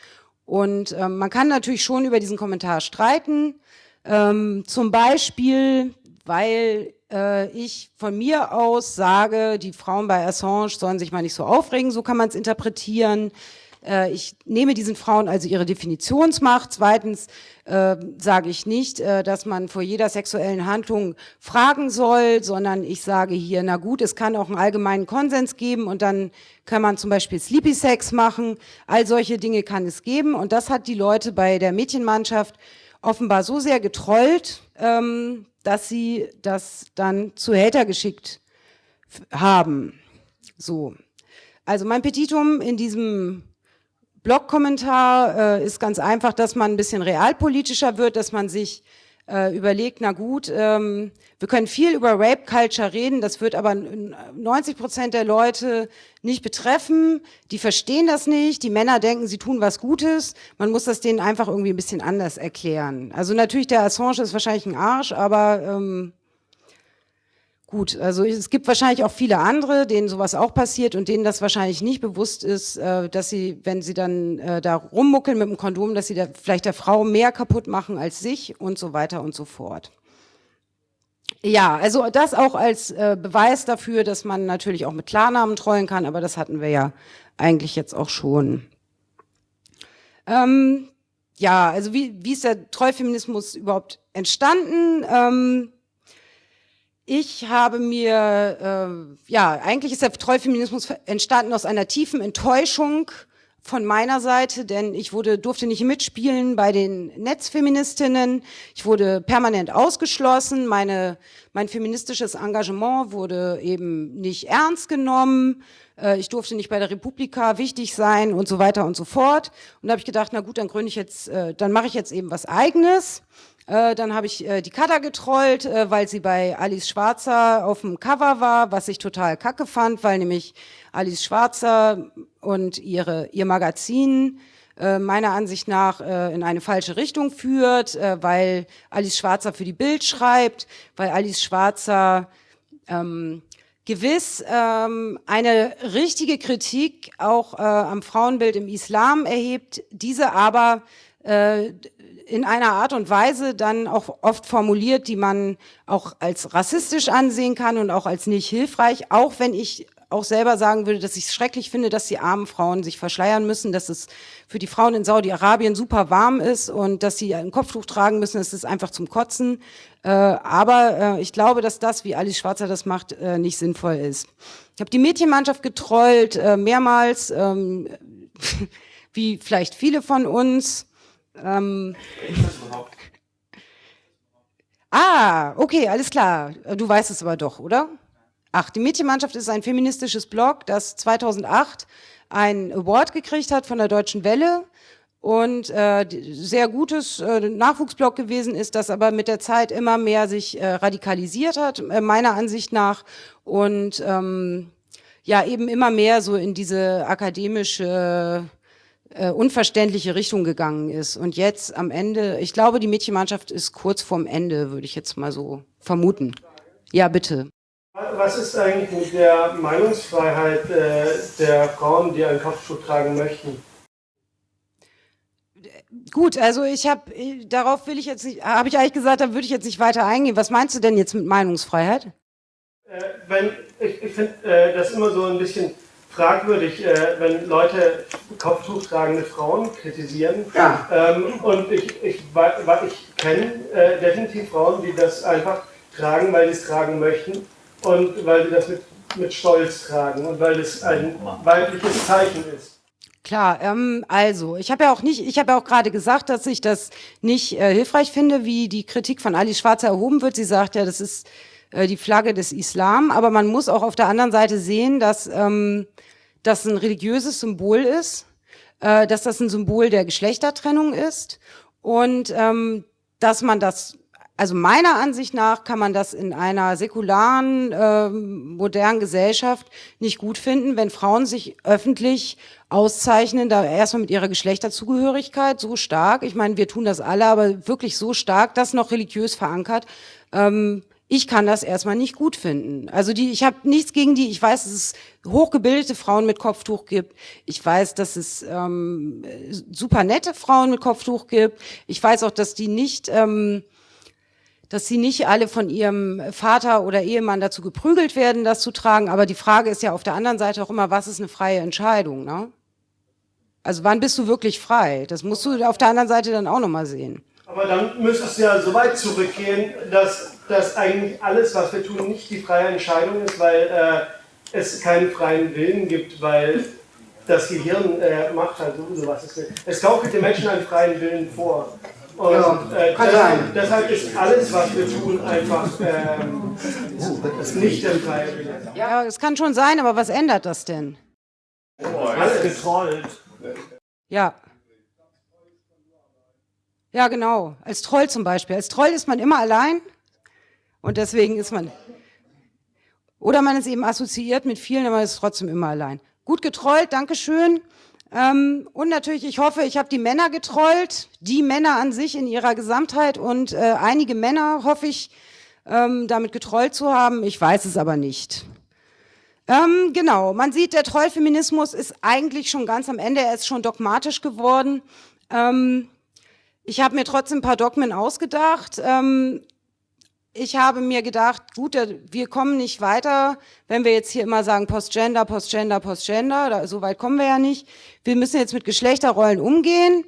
Und ähm, man kann natürlich schon über diesen Kommentar streiten. Ähm, zum Beispiel, weil äh, ich von mir aus sage, die Frauen bei Assange sollen sich mal nicht so aufregen, so kann man es interpretieren. Äh, ich nehme diesen Frauen also ihre Definitionsmacht. Zweitens äh, sage ich nicht, äh, dass man vor jeder sexuellen Handlung fragen soll, sondern ich sage hier, na gut, es kann auch einen allgemeinen Konsens geben und dann kann man zum Beispiel Sleepy Sex machen. All solche Dinge kann es geben und das hat die Leute bei der Mädchenmannschaft offenbar so sehr getrollt, ähm, dass sie das dann zu Hater geschickt haben. So. Also mein Petitum in diesem Blogkommentar äh, ist ganz einfach, dass man ein bisschen realpolitischer wird, dass man sich äh, überlegt, na gut, ähm, wir können viel über Rape Culture reden, das wird aber 90 Prozent der Leute nicht betreffen, die verstehen das nicht, die Männer denken, sie tun was Gutes, man muss das denen einfach irgendwie ein bisschen anders erklären. Also natürlich, der Assange ist wahrscheinlich ein Arsch, aber ähm, Gut, also es gibt wahrscheinlich auch viele andere, denen sowas auch passiert und denen das wahrscheinlich nicht bewusst ist, äh, dass sie, wenn sie dann äh, da rummuckeln mit dem Kondom, dass sie da vielleicht der Frau mehr kaputt machen als sich und so weiter und so fort. Ja, also das auch als äh, Beweis dafür, dass man natürlich auch mit Klarnamen trollen kann, aber das hatten wir ja eigentlich jetzt auch schon. Ähm, ja, also wie, wie ist der Trollfeminismus überhaupt entstanden? Ähm, ich habe mir, äh, ja, eigentlich ist der Trollfeminismus entstanden aus einer tiefen Enttäuschung von meiner Seite, denn ich wurde, durfte nicht mitspielen bei den Netzfeministinnen. Ich wurde permanent ausgeschlossen. Meine, mein feministisches Engagement wurde eben nicht ernst genommen. Äh, ich durfte nicht bei der Republika wichtig sein und so weiter und so fort. Und da habe ich gedacht, na gut, dann gründe ich jetzt, äh, dann mache ich jetzt eben was Eigenes. Äh, dann habe ich äh, die Kada getrollt, äh, weil sie bei Alice Schwarzer auf dem Cover war, was ich total kacke fand, weil nämlich Alice Schwarzer und ihre, ihr Magazin äh, meiner Ansicht nach äh, in eine falsche Richtung führt, weil Alice Schwarzer für die Bild schreibt, weil Alice Schwarzer ähm, gewiss ähm, eine richtige Kritik auch am Frauenbild im Islam erhebt, diese aber äh, in einer Art und Weise dann auch oft formuliert, die man auch als rassistisch ansehen kann und auch als nicht hilfreich, auch wenn ich auch selber sagen würde, dass ich es schrecklich finde, dass die armen Frauen sich verschleiern müssen, dass es für die Frauen in Saudi-Arabien super warm ist und dass sie ein Kopftuch tragen müssen, das ist einfach zum Kotzen. Äh, aber äh, ich glaube, dass das, wie Alice Schwarzer das macht, äh, nicht sinnvoll ist. Ich habe die Mädchenmannschaft getrollt, äh, mehrmals, ähm, [laughs] wie vielleicht viele von uns. Ähm, ah, okay, alles klar. Du weißt es aber doch, oder? Ach, die Mädchenmannschaft ist ein feministisches Blog, das 2008 ein Award gekriegt hat von der Deutschen Welle und äh, sehr gutes äh, Nachwuchsblog gewesen ist, das aber mit der Zeit immer mehr sich äh, radikalisiert hat, äh, meiner Ansicht nach und ähm, ja eben immer mehr so in diese akademische äh, unverständliche Richtung gegangen ist. Und jetzt am Ende, ich glaube, die Mädchenmannschaft ist kurz vorm Ende, würde ich jetzt mal so vermuten. Ja, bitte. Was ist eigentlich mit der Meinungsfreiheit äh, der Frauen, die einen Kopfschuh tragen möchten? Gut, also ich habe, darauf will ich jetzt nicht, habe ich eigentlich gesagt, da würde ich jetzt nicht weiter eingehen. Was meinst du denn jetzt mit Meinungsfreiheit? Äh, wenn, ich ich finde äh, das immer so ein bisschen fragwürdig, äh, wenn Leute Kopftuch tragende Frauen kritisieren. Ja. Ähm, und ich, ich, ich kenne äh, definitiv Frauen, die das einfach tragen, weil sie es tragen möchten und weil sie das mit, mit Stolz tragen und weil es ein weibliches Zeichen ist. Klar, ähm, also ich habe ja auch nicht, ich habe ja auch gerade gesagt, dass ich das nicht äh, hilfreich finde, wie die Kritik von Ali Schwarzer erhoben wird. Sie sagt ja, das ist äh, die Flagge des Islam, aber man muss auch auf der anderen Seite sehen, dass ähm, das ein religiöses Symbol ist, äh, dass das ein Symbol der Geschlechtertrennung ist. Und ähm, dass man das also meiner Ansicht nach kann man das in einer säkularen, äh, modernen Gesellschaft nicht gut finden, wenn Frauen sich öffentlich auszeichnen, da erstmal mit ihrer Geschlechterzugehörigkeit so stark, ich meine, wir tun das alle, aber wirklich so stark, das noch religiös verankert, ähm, ich kann das erstmal nicht gut finden. Also die, ich habe nichts gegen die. Ich weiß, dass es hochgebildete Frauen mit Kopftuch gibt. Ich weiß, dass es ähm, super nette Frauen mit Kopftuch gibt. Ich weiß auch, dass die nicht, ähm, dass sie nicht alle von ihrem Vater oder Ehemann dazu geprügelt werden, das zu tragen. Aber die Frage ist ja auf der anderen Seite auch immer, was ist eine freie Entscheidung? Ne? Also wann bist du wirklich frei? Das musst du auf der anderen Seite dann auch nochmal sehen. Aber dann müsste es ja so weit zurückgehen, dass, dass eigentlich alles, was wir tun, nicht die freie Entscheidung ist, weil äh, es keinen freien Willen gibt, weil das Gehirn äh, macht halt sowieso, was es will. Es gaukelt den Menschen einen freien Willen vor. Und Ja, äh, kann deshalb, sein. deshalb ist alles, was wir tun, einfach ähm, nicht der freie Wille. Ja, es kann schon sein, aber was ändert das denn? Alles Getrollt. Ja. Ja, genau. Als Troll zum Beispiel. Als Troll ist man immer allein und deswegen ist man. Oder man ist eben assoziiert mit vielen, aber man ist trotzdem immer allein. Gut getrollt, Dankeschön. Ähm, und natürlich, ich hoffe, ich habe die Männer getrollt, die Männer an sich in ihrer Gesamtheit und äh, einige Männer hoffe ich, ähm, damit getrollt zu haben. Ich weiß es aber nicht. Ähm, genau, man sieht, der Trollfeminismus ist eigentlich schon ganz am Ende, er ist schon dogmatisch geworden. Ähm, ich habe mir trotzdem ein paar Dogmen ausgedacht. Ähm, ich habe mir gedacht, gut, wir kommen nicht weiter, wenn wir jetzt hier immer sagen Postgender, Postgender, Postgender, da, so weit kommen wir ja nicht. Wir müssen jetzt mit Geschlechterrollen umgehen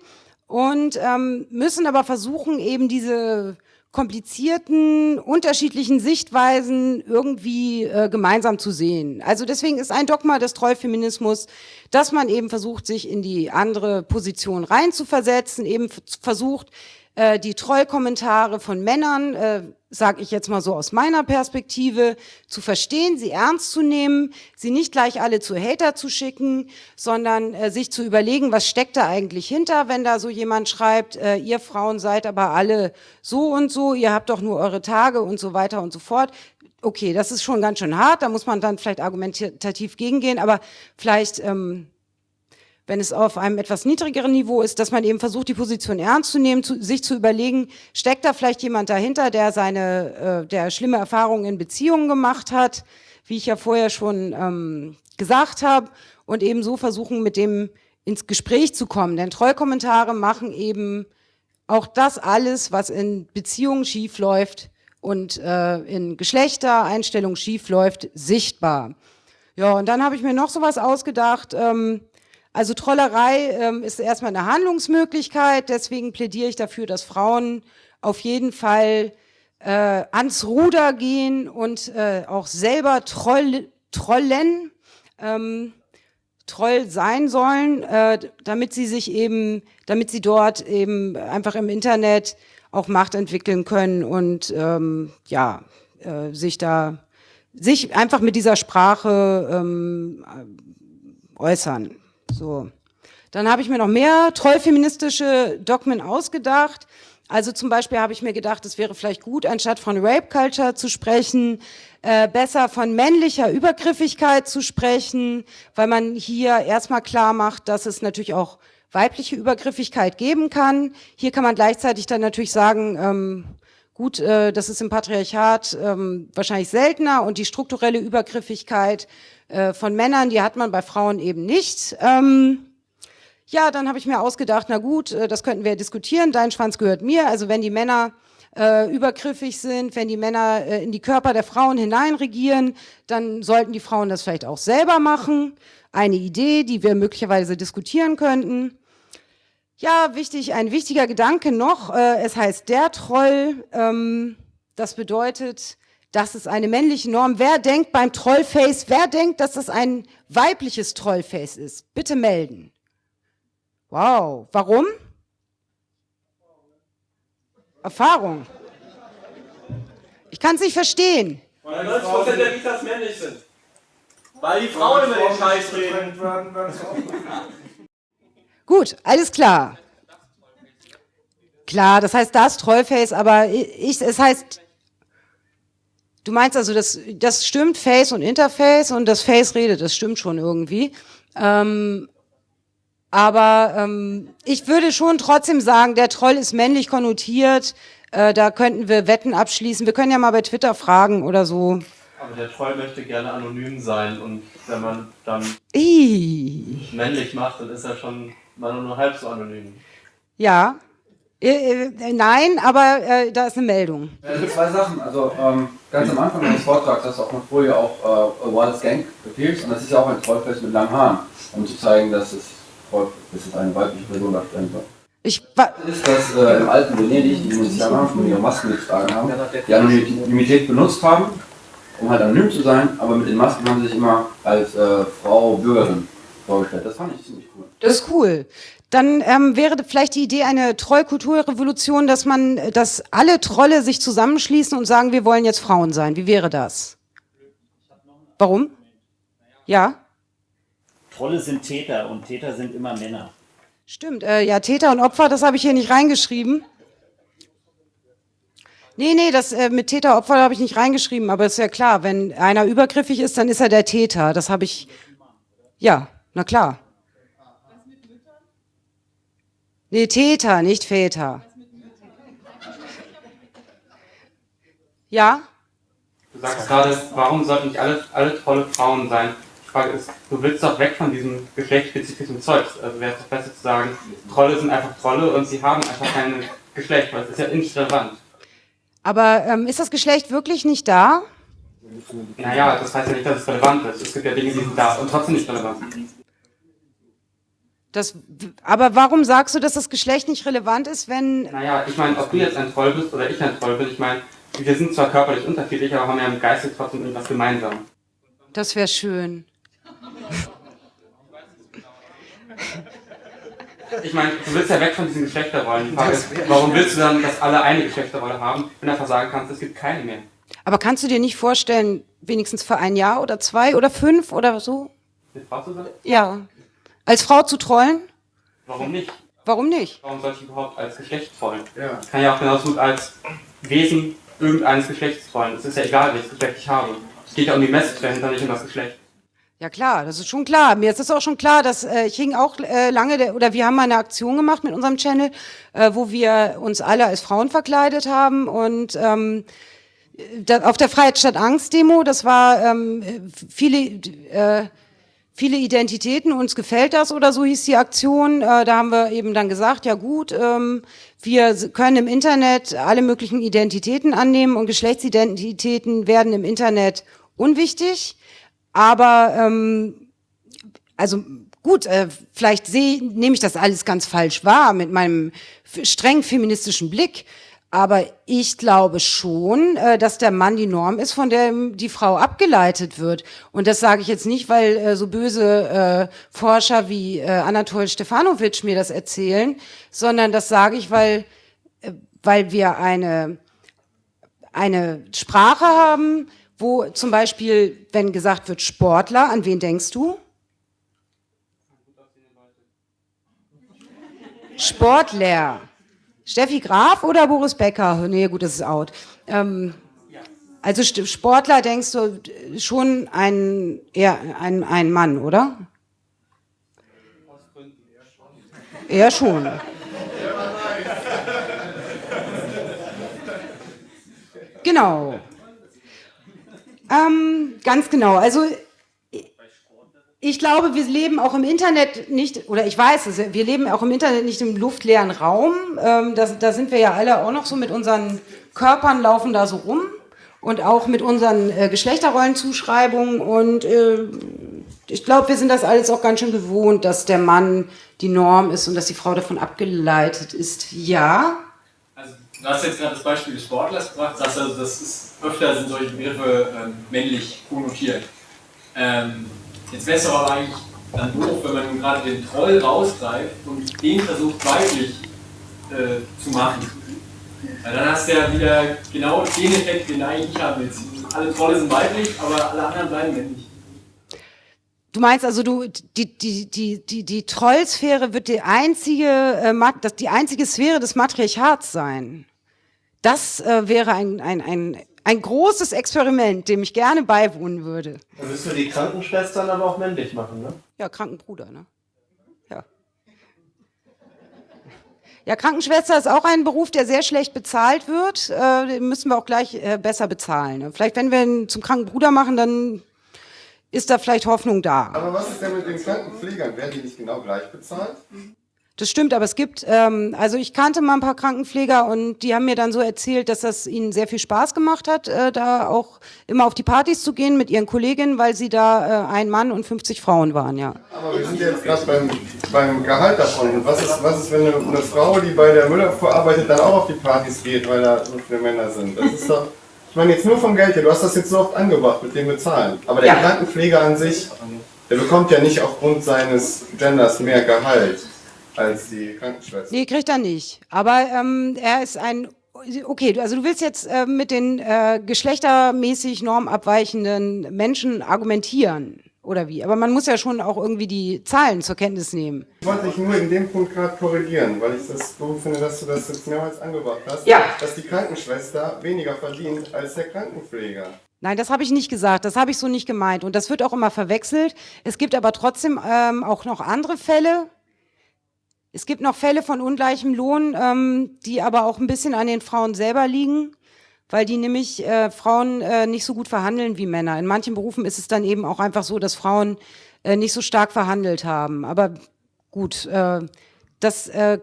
und ähm, müssen aber versuchen, eben diese komplizierten, unterschiedlichen Sichtweisen irgendwie äh, gemeinsam zu sehen. Also deswegen ist ein Dogma des Trollfeminismus, dass man eben versucht, sich in die andere Position reinzuversetzen, eben versucht, äh, die Trollkommentare von Männern, äh, sage ich jetzt mal so aus meiner Perspektive, zu verstehen, sie ernst zu nehmen, sie nicht gleich alle zu Hater zu schicken, sondern äh, sich zu überlegen, was steckt da eigentlich hinter, wenn da so jemand schreibt, äh, ihr Frauen seid aber alle so und so, ihr habt doch nur eure Tage und so weiter und so fort. Okay, das ist schon ganz schön hart, da muss man dann vielleicht argumentativ gegengehen, aber vielleicht ähm, wenn es auf einem etwas niedrigeren Niveau ist, dass man eben versucht, die Position ernst zu nehmen, zu, sich zu überlegen, steckt da vielleicht jemand dahinter, der seine, äh, der schlimme Erfahrungen in Beziehungen gemacht hat, wie ich ja vorher schon ähm, gesagt habe, und eben so versuchen, mit dem ins Gespräch zu kommen. Denn Trollkommentare machen eben auch das alles, was in Beziehungen schief läuft und äh, in Geschlechtereinstellungen schief läuft, sichtbar. Ja, und dann habe ich mir noch sowas ausgedacht. Ähm, also Trollerei ähm, ist erstmal eine Handlungsmöglichkeit, deswegen plädiere ich dafür, dass Frauen auf jeden Fall äh, ans Ruder gehen und äh, auch selber Troll, trollen, ähm, Troll sein sollen, äh, damit sie sich eben, damit sie dort eben einfach im Internet auch Macht entwickeln können und ähm, ja, äh, sich da, sich einfach mit dieser Sprache ähm, äußern. So. Dann habe ich mir noch mehr trollfeministische Dogmen ausgedacht. Also zum Beispiel habe ich mir gedacht, es wäre vielleicht gut, anstatt von Rape Culture zu sprechen, äh, besser von männlicher Übergriffigkeit zu sprechen, weil man hier erstmal klar macht, dass es natürlich auch weibliche Übergriffigkeit geben kann. Hier kann man gleichzeitig dann natürlich sagen, ähm, gut, äh, das ist im Patriarchat ähm, wahrscheinlich seltener und die strukturelle Übergriffigkeit äh, von Männern, die hat man bei Frauen eben nicht. Ähm, ja, dann habe ich mir ausgedacht, na gut, äh, das könnten wir diskutieren, dein Schwanz gehört mir. Also wenn die Männer äh, übergriffig sind, wenn die Männer äh, in die Körper der Frauen hineinregieren, dann sollten die Frauen das vielleicht auch selber machen. Eine Idee, die wir möglicherweise diskutieren könnten. Ja, wichtig, ein wichtiger Gedanke noch. Äh, es heißt der Troll. Ähm, das bedeutet, das ist eine männliche Norm. Wer denkt beim Trollface, wer denkt, dass das ein weibliches Trollface ist? Bitte melden. Wow, warum? Erfahrung. Ich kann es nicht verstehen. Weil 90% der Vitas männlich sind. Weil die Frauen immer den Scheiß reden. [laughs] Gut, alles klar. Klar, das heißt das Trollface, aber ich, es heißt, du meinst also, das, das stimmt, Face und Interface und das Face redet, das stimmt schon irgendwie. Ähm, aber ähm, ich würde schon trotzdem sagen, der Troll ist männlich konnotiert. Äh, da könnten wir Wetten abschließen. Wir können ja mal bei Twitter fragen oder so. Aber der Troll möchte gerne anonym sein und wenn man dann Ih, männlich macht, dann ist er schon mal nur halb so anonym. ja. Äh, äh, nein, aber äh, da ist eine Meldung. Also zwei Sachen. Also ähm, ganz am Anfang meines Vortrags hast du auf einer Folie auch äh, Wild Gang Appeals und das ist ja auch ein Trollface mit langen Haaren, um zu zeigen, dass es dass eine weibliche Person darstellen soll. Ich ist, dass äh, im alten Venedig die Venezianer, die ihre Masken getragen haben, die Anonymität benutzt haben, um halt anonym zu sein, aber mit den Masken haben sie sich immer als äh, Frau Bürgerin vorgestellt. Das fand ich ziemlich cool. Das ist cool. Dann ähm, wäre vielleicht die Idee eine Trollkulturrevolution, dass man, dass alle Trolle sich zusammenschließen und sagen, wir wollen jetzt Frauen sein. Wie wäre das? Warum? Ja? Trolle sind Täter und Täter sind immer Männer. Stimmt, äh, ja, Täter und Opfer, das habe ich hier nicht reingeschrieben. Nee, nee, das äh, mit Täter, Opfer habe ich nicht reingeschrieben, aber ist ja klar, wenn einer übergriffig ist, dann ist er der Täter. Das habe ich, ja, na klar. Nee, Täter, nicht Väter. Ja? Du sagst gerade, warum sollten nicht alle, alle Trolle Frauen sein? Die Frage ist, du willst doch weg von diesem geschlechtsspezifischen Zeugs. Also wäre es doch besser zu sagen, Trolle sind einfach Trolle und sie haben einfach kein Geschlecht, weil es ist ja nicht relevant. Aber ähm, ist das Geschlecht wirklich nicht da? Naja, das heißt ja nicht, dass es relevant ist. Es gibt ja Dinge, die sind da und trotzdem nicht relevant. Das, aber warum sagst du, dass das Geschlecht nicht relevant ist, wenn... Naja, ich meine, ob du jetzt ein Troll bist oder ich ein Troll bin, ich meine, wir sind zwar körperlich unterschiedlich, aber haben ja im Geiste trotzdem irgendwas gemeinsam. Das wäre schön. Ich meine, du willst ja weg von diesen Geschlechterrollen. Die Frage ist, warum willst du dann, dass alle eine Geschlechterrolle haben, wenn du einfach sagen kannst, es gibt keine mehr? Aber kannst du dir nicht vorstellen, wenigstens für ein Jahr oder zwei oder fünf oder so? Eine Frau zu sein? Ja. Als Frau zu trollen? Warum nicht? Warum nicht? Warum soll ich überhaupt als Geschlecht trollen? Ja. Ich kann ja auch genauso gut als Wesen irgendeines Geschlechts trollen. Es ist ja egal, welches Geschlecht ich habe. Es geht ja um die Message dahinter, nicht um das Geschlecht. Ja klar, das ist schon klar. Mir ist es auch schon klar, dass äh, ich hing auch äh, lange, der, oder wir haben mal eine Aktion gemacht mit unserem Channel, äh, wo wir uns alle als Frauen verkleidet haben und ähm, da, auf der Freiheit statt Angst Demo, das war ähm, viele äh, viele Identitäten, uns gefällt das oder so hieß die Aktion. Äh, da haben wir eben dann gesagt, ja gut, ähm, wir können im Internet alle möglichen Identitäten annehmen und Geschlechtsidentitäten werden im Internet unwichtig. Aber ähm, also gut, äh, vielleicht sehe, nehme ich das alles ganz falsch wahr mit meinem streng feministischen Blick. Aber ich glaube schon, äh, dass der Mann die Norm ist, von der die Frau abgeleitet wird. Und das sage ich jetzt nicht, weil äh, so böse äh, Forscher wie Anatol Stefanovic mir das erzählen, sondern das sage ich, weil, weil wir eine, eine Sprache haben, wo zum Beispiel, wenn gesagt wird Sportler, an wen denkst du? Sportler. Steffi Graf oder Boris Becker? Nee, gut, das ist out. Ähm, also Sportler denkst du schon ein, eher ein, ein Mann, oder? Eher schon. Genau. Ähm, ganz genau. Also ich glaube, wir leben auch im Internet nicht, oder ich weiß es, wir leben auch im Internet nicht im luftleeren Raum. Ähm, das, da sind wir ja alle auch noch so mit unseren Körpern laufen da so rum und auch mit unseren äh, Geschlechterrollenzuschreibungen. Und äh, ich glaube, wir sind das alles auch ganz schön gewohnt, dass der Mann die Norm ist und dass die Frau davon abgeleitet ist. Ja. Also du hast jetzt gerade das Beispiel des Sportlers gebracht, sagst also, das ist öfter sind solche Begriffe ähm, männlich konnotiert. Ähm, jetzt wäre es aber eigentlich dann doof, wenn man gerade den Troll rausgreift und den versucht weiblich äh, zu machen. Weil dann hast du ja wieder genau den Effekt, den eigentlich nicht haben willst. Alle Trolle sind weiblich, aber alle anderen bleiben männlich. Du meinst also, du die die die die die Trollsphäre wird die einzige äh, die einzige Sphäre des Matriarchats sein. Das äh, wäre ein ein ein ein großes Experiment, dem ich gerne beiwohnen würde. Dann müssen wir die Krankenschwestern aber auch männlich machen, ne? Ja, Krankenbruder, ne? Ja. Ja, Krankenschwester ist auch ein Beruf, der sehr schlecht bezahlt wird. Äh, den müssen wir auch gleich äh, besser bezahlen. Ne? Vielleicht, wenn wir ihn zum Krankenbruder machen, dann ist da vielleicht Hoffnung da. Aber was ist denn mit den Krankenpflegern? Werden die nicht genau gleich bezahlt? Das stimmt, aber es gibt, ähm, also ich kannte mal ein paar Krankenpfleger und die haben mir dann so erzählt, dass das ihnen sehr viel Spaß gemacht hat, äh, da auch immer auf die Partys zu gehen mit ihren Kolleginnen, weil sie da äh, ein Mann und 50 Frauen waren, ja. Aber wir sind jetzt gerade beim, beim Gehalt davon. Was ist, was ist, wenn eine, eine Frau, die bei der Müllabfuhr arbeitet, dann auch auf die Partys geht, weil da so viele Männer sind? Das ist doch, ich meine jetzt nur vom Geld her, du hast das jetzt so oft angebracht mit dem Bezahlen. Aber der Ja. Krankenpfleger an sich, der bekommt ja nicht aufgrund seines Genders mehr Gehalt als die Krankenschwester. Nee, kriegt er nicht. Aber ähm, er ist ein. Okay, also du willst jetzt äh, mit den äh, geschlechtermäßig normabweichenden Menschen argumentieren, oder wie? Aber man muss ja schon auch irgendwie die Zahlen zur Kenntnis nehmen. Ich wollte dich nur in dem Punkt gerade korrigieren, weil ich das so finde, dass du das jetzt mehrmals angebracht hast, Ja. dass die Krankenschwester weniger verdient als der Krankenpfleger. Nein, das habe ich nicht gesagt. Das habe ich so nicht gemeint. Und das wird auch immer verwechselt. Es gibt aber trotzdem ähm, auch noch andere Fälle. Es gibt noch Fälle von ungleichem Lohn, ähm, die aber auch ein bisschen an den Frauen selber liegen, weil die nämlich äh, Frauen äh, nicht so gut verhandeln wie Männer. In manchen Berufen ist es dann eben auch einfach so, dass Frauen äh, nicht so stark verhandelt haben. Aber gut, äh, das, äh,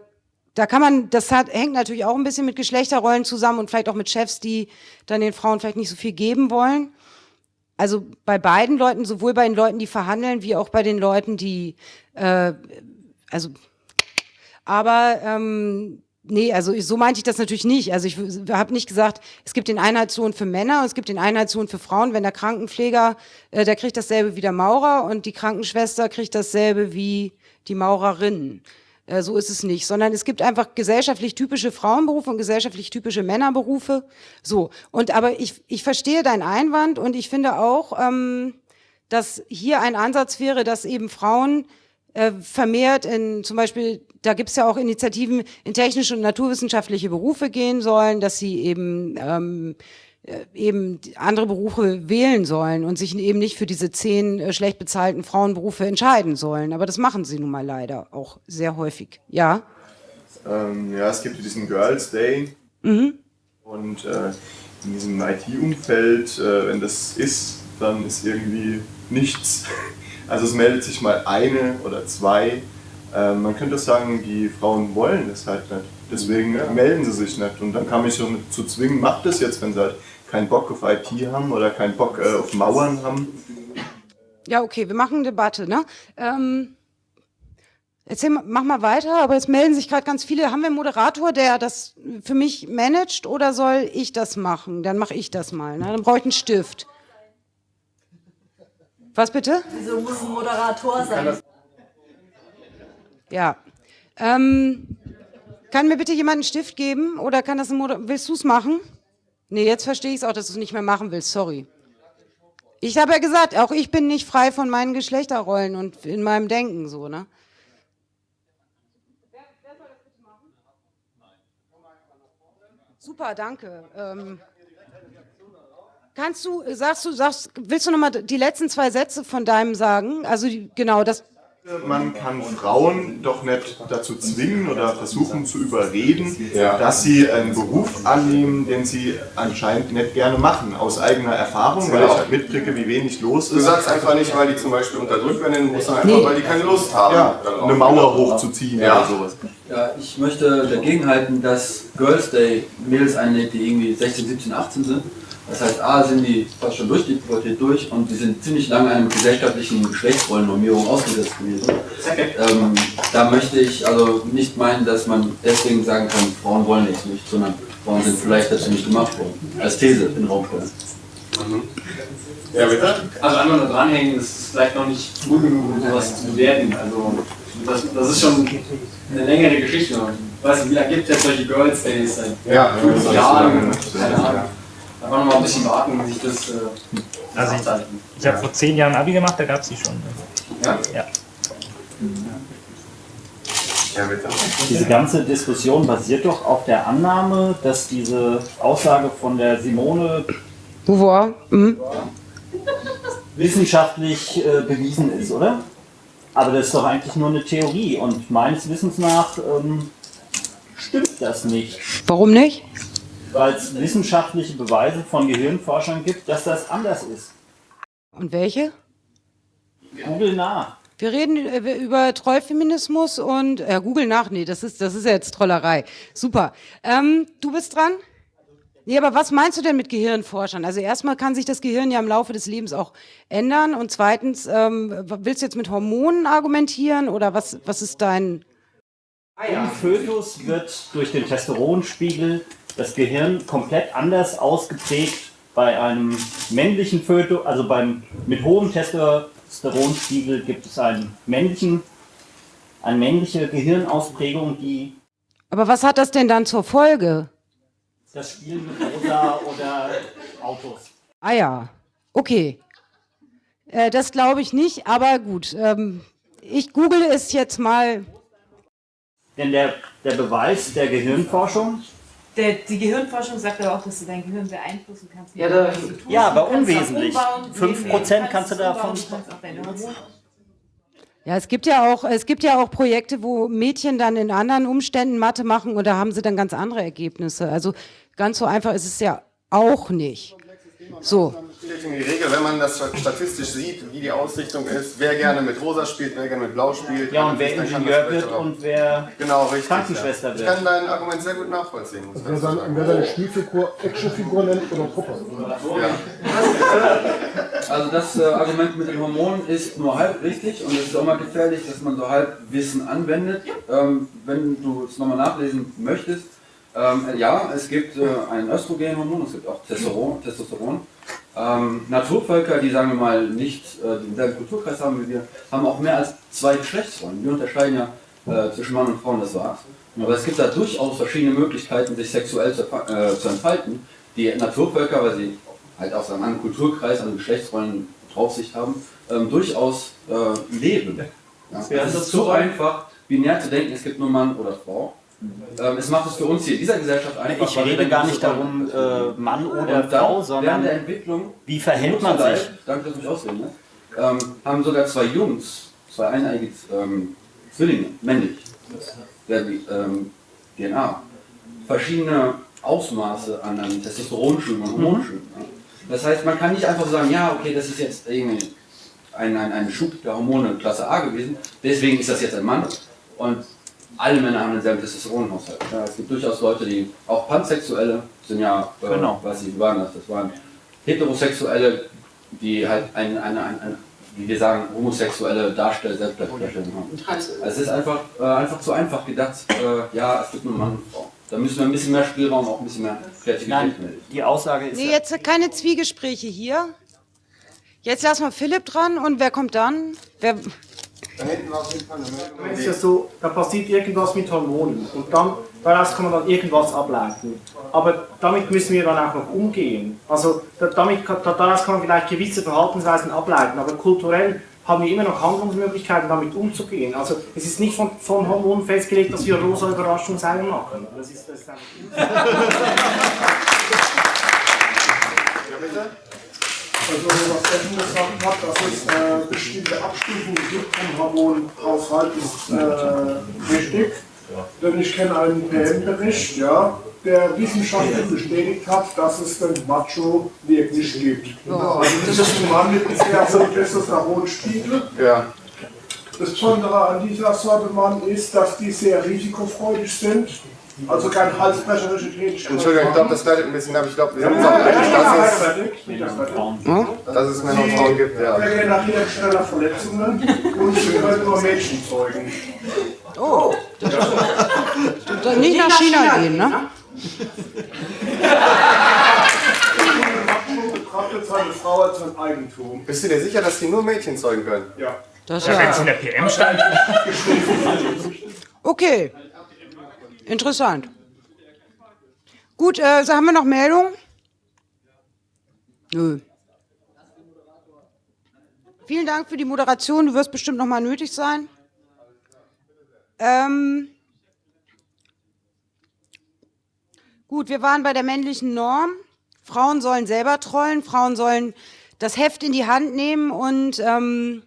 da kann man, das hat, hängt natürlich auch ein bisschen mit Geschlechterrollen zusammen und vielleicht auch mit Chefs, die dann den Frauen vielleicht nicht so viel geben wollen. Also bei beiden Leuten, sowohl bei den Leuten, die verhandeln, wie auch bei den Leuten, die, äh, also, aber ähm, nee, also so meinte ich das natürlich nicht. Also ich habe nicht gesagt, es gibt den Einheitslohn für Männer und es gibt den Einheitslohn für Frauen. Wenn der Krankenpfleger, äh, der kriegt dasselbe wie der Maurer und die Krankenschwester kriegt dasselbe wie die Maurerin. Äh, so ist es nicht, sondern es gibt einfach gesellschaftlich typische Frauenberufe und gesellschaftlich typische Männerberufe. So. Und aber ich, ich verstehe deinen Einwand und ich finde auch, ähm, dass hier ein Ansatz wäre, dass eben Frauen äh, vermehrt in zum Beispiel, da gibt es ja auch Initiativen in technische und naturwissenschaftliche Berufe gehen sollen, dass sie eben ähm, äh, eben andere Berufe wählen sollen und sich eben nicht für diese zehn äh, schlecht bezahlten Frauenberufe entscheiden sollen. Aber das machen sie nun mal leider auch sehr häufig. Ja. Ähm, ja, es gibt diesen Girls Day Mhm. und äh, in diesem IT-Umfeld, äh, wenn das ist, dann ist irgendwie nichts. Also es meldet sich mal eine oder zwei. Ähm, man könnte sagen, die Frauen wollen das halt nicht. Deswegen melden sie sich nicht. Und dann kann mich so nicht zu zwingen, macht das jetzt, wenn sie halt keinen Bock auf IT haben oder keinen Bock äh, auf Mauern haben. Ja, okay, wir machen eine Debatte, ne? Ähm, erzähl, mal- mach mal weiter, aber jetzt melden sich gerade ganz viele. Haben wir einen Moderator, der das für mich managt oder soll ich das machen? Dann mache ich das mal, ne? Dann brauche ich einen Stift. Was bitte? Wieso muss ein Moderator sein? Ja. Ähm, kann mir bitte jemand einen Stift geben oder kann das ein Moder Willst du es machen? Nee, jetzt verstehe ich es auch, dass du es nicht mehr machen willst. Sorry. Ich habe ja gesagt, auch ich bin nicht frei von meinen Geschlechterrollen und in meinem Denken so, ne? Super, danke. Ähm, kannst du, sagst du, sagst, willst du noch mal die letzten zwei Sätze von deinem sagen? Also die, genau, das. Man kann Frauen doch nicht dazu zwingen oder versuchen zu überreden, Ja. dass sie einen Beruf annehmen, den sie anscheinend nicht gerne machen, aus eigener Erfahrung, weil ich mitkriege, wie wenig los ist. Du sagst einfach nicht, weil die zum Beispiel unterdrückt werden in den Russen, einfach Nee. weil die keine Lust haben. ja, eine Mauer hochzuziehen Ja. oder sowas. Ja, ich möchte dagegen halten, dass Girls Day Mädels einlädt, die irgendwie 16, 17, 18 sind. Das heißt, A, sind die fast schon durch die Pubertät durch und die sind ziemlich lange einer gesellschaftlichen Geschlechtsrollennormierung ausgesetzt gewesen. Ähm, da möchte ich also nicht meinen, dass man deswegen sagen kann, Frauen wollen nichts nicht, sondern Frauen sind vielleicht dazu nicht gemacht worden. Als These in Raum stellen. Ja, bitte? Also einfach nur dranhängen, das ist vielleicht noch nicht gut genug, um sowas zu bewerten. Also das, das ist schon eine längere Geschichte. Ich weiß nicht, wie lange gibt es jetzt solche Girls Days? Seit Ja, fünf das ist Jahren? lange, ne? Keine Ahnung. Einfach noch mal ein bisschen warten, sich das äh, Also aushalten. Ich habe vor zehn Jahren Abi gemacht, da gab es die schon. Ja? Ja. Ja, bitte. Diese ganze Diskussion basiert doch auf der Annahme, dass diese Aussage von der Simone Beauvoir. Mhm. wissenschaftlich äh, bewiesen ist, oder? Aber das ist doch eigentlich nur eine Theorie und meines Wissens nach ähm, stimmt das nicht, Warum nicht? Weil es wissenschaftliche Beweise von Gehirnforschern gibt, dass das anders ist. Und welche? Google nach. Wir reden äh, über Trollfeminismus und ja, Google nach. Nee, das ist das ist ja jetzt Trollerei. Super. Ähm, du bist dran. Nee, aber was meinst du denn mit Gehirnforschern? Also erstmal kann sich das Gehirn ja im Laufe des Lebens auch ändern und zweitens ähm, willst du jetzt mit Hormonen argumentieren oder was was ist dein Im Fötus wird durch den Testosteronspiegel das Gehirn komplett anders ausgeprägt. Bei einem männlichen Fötus, also beim mit hohem Testosteronspiegel gibt es einen männlichen, eine männliche Gehirnausprägung, die Aber was hat das denn dann zur Folge? das Spiel mit Rosa oder Autos. Ah ja, okay. Äh, das glaube ich nicht, aber gut. Ähm, ich google es jetzt mal. Denn der, der Beweis der Gehirnforschung, Der, die Gehirnforschung sagt aber auch, dass du dein Gehirn beeinflussen kannst. Ja, da- tust. ja, aber unwesentlich. 5% nee, kannst du davon- Ja, es gibt ja auch, es gibt ja auch Projekte, wo Mädchen dann in anderen Umständen Mathe machen und da haben sie dann ganz andere Ergebnisse. Also ganz so einfach ist es ja auch nicht. So. In die Regel, wenn man das statistisch sieht, wie die Ausrichtung ist, wer gerne mit Rosa spielt, wer gerne mit Blau spielt. Ja, und wer Ingenieur wird und wer genau, richtig, Krankenschwester ja. wird. Ich kann dein Argument sehr gut nachvollziehen. ich Wer sagen. wer seine Spielfigur Actionfigur nennt oder Puppe. Also das äh, Argument mit den Hormonen ist nur halb richtig und es ist auch mal gefährlich, dass man so halb Wissen anwendet. Ähm, wenn du es nochmal nachlesen möchtest, ähm, ja, es gibt äh, ein Östrogenhormon, es gibt auch Testosteron. Testosteron. Ähm, Naturvölker, die sagen wir mal nicht äh, denselben Kulturkreis haben wie wir, haben auch mehr als zwei Geschlechtsrollen. Wir unterscheiden ja äh, zwischen Mann und Frau, das war's. Aber es gibt da durchaus verschiedene Möglichkeiten, sich sexuell zu, äh, zu entfalten. Die Naturvölker, weil sie halt aus einem anderen Kulturkreis, anderen Geschlechtsrollen Draufsicht haben, ähm, durchaus äh, leben. Ja. Es ist so einfach, binär zu denken, es gibt nur Mann oder Frau. Ähm, es macht es für uns hier in dieser Gesellschaft einfach. Ich rede gar nicht darum, äh, Mann oder Frau, Während sondern der Entwicklung, wie verhält man sich? Danke, dass mich ausreden lässt. Ähm, haben sogar zwei Jungs, zwei eineigige ähm, Zwillinge, männlich, der ähm, DNA, verschiedene Ausmaße an, an Testosteronschüben und Hormonschüben. Ja. Das heißt, man kann nicht einfach sagen, ja, okay, das ist jetzt irgendwie ein, ein, ein Schub der Hormone Klasse A gewesen, deswegen ist das jetzt ein Mann. Und alle Männer haben denselben Testosteronhaushalt. Ja, es gibt durchaus Leute, die auch Pansexuelle sind ja, äh, Genau. weiß ich, wie waren das? Das waren Heterosexuelle, die halt eine, eine, eine, eine wie wir sagen, homosexuelle Darstell Selbstdarstellung haben. Also es ist einfach, äh, einfach zu einfach gedacht, äh, ja, es gibt nur Mann und Frau. Da müssen wir ein bisschen mehr Spielraum, auch ein bisschen mehr Kreativität Nein, melden. die Aussage ist Nee, jetzt keine Zwiegespräche hier. Jetzt lassen wir Philipp dran und wer kommt dann? Wer, Da hinten war auf jeden Fall eine Meldung. Dann ist ja so, da passiert irgendwas mit Hormonen und dann, daraus kann man dann irgendwas ableiten. Aber damit müssen wir dann auch noch umgehen. Also da, damit, daraus kann man vielleicht gewisse Verhaltensweisen ableiten, aber kulturell haben wir immer noch Handlungsmöglichkeiten, damit umzugehen. Also es ist nicht von, von Hormonen festgelegt, dass wir rosa Überraschungseier machen. Das ist, das ist einfach Also was Evan gesagt hat, dass es äh, bestimmte Abstufungen gibt vom Hormonhaushalt, ist äh, richtig. Denn ich kenne einen PM-Bericht, ja, der wissenschaftlich bestätigt hat, dass es den Macho wirklich gibt. Also das ist ein Mann mit sehr hohem Testosteronspiegel. Ja. Das Besondere an dieser Sorte Mann ist, dass die sehr risikofreudig sind. Also kein halsbrecherische Tätigkeit. Entschuldigung, ich glaube, das leidet ein bisschen ab. Ich glaube, wir haben Ja, ja, gesagt, ja, dass, ja, es, das dass es Männer und Frauen gibt. Ja. Wir generieren schneller Verletzungen und sie können nur Mädchen zeugen. Oh, [laughs] Dann nicht nach China gehen, ne? Betrachtet seine Frau als sein Eigentum. Bist du dir sicher, dass die nur Mädchen zeugen können? Ja. Das Ja, ja. wenn es in der PM stand. [laughs] Okay. Interessant. Gut, äh, so haben wir noch Meldungen? Nö. Vielen Dank für die Moderation. Du wirst bestimmt noch mal nötig sein. Ähm, gut, wir waren bei der männlichen Norm. Frauen sollen selber trollen. Frauen sollen das Heft in die Hand nehmen und ähm,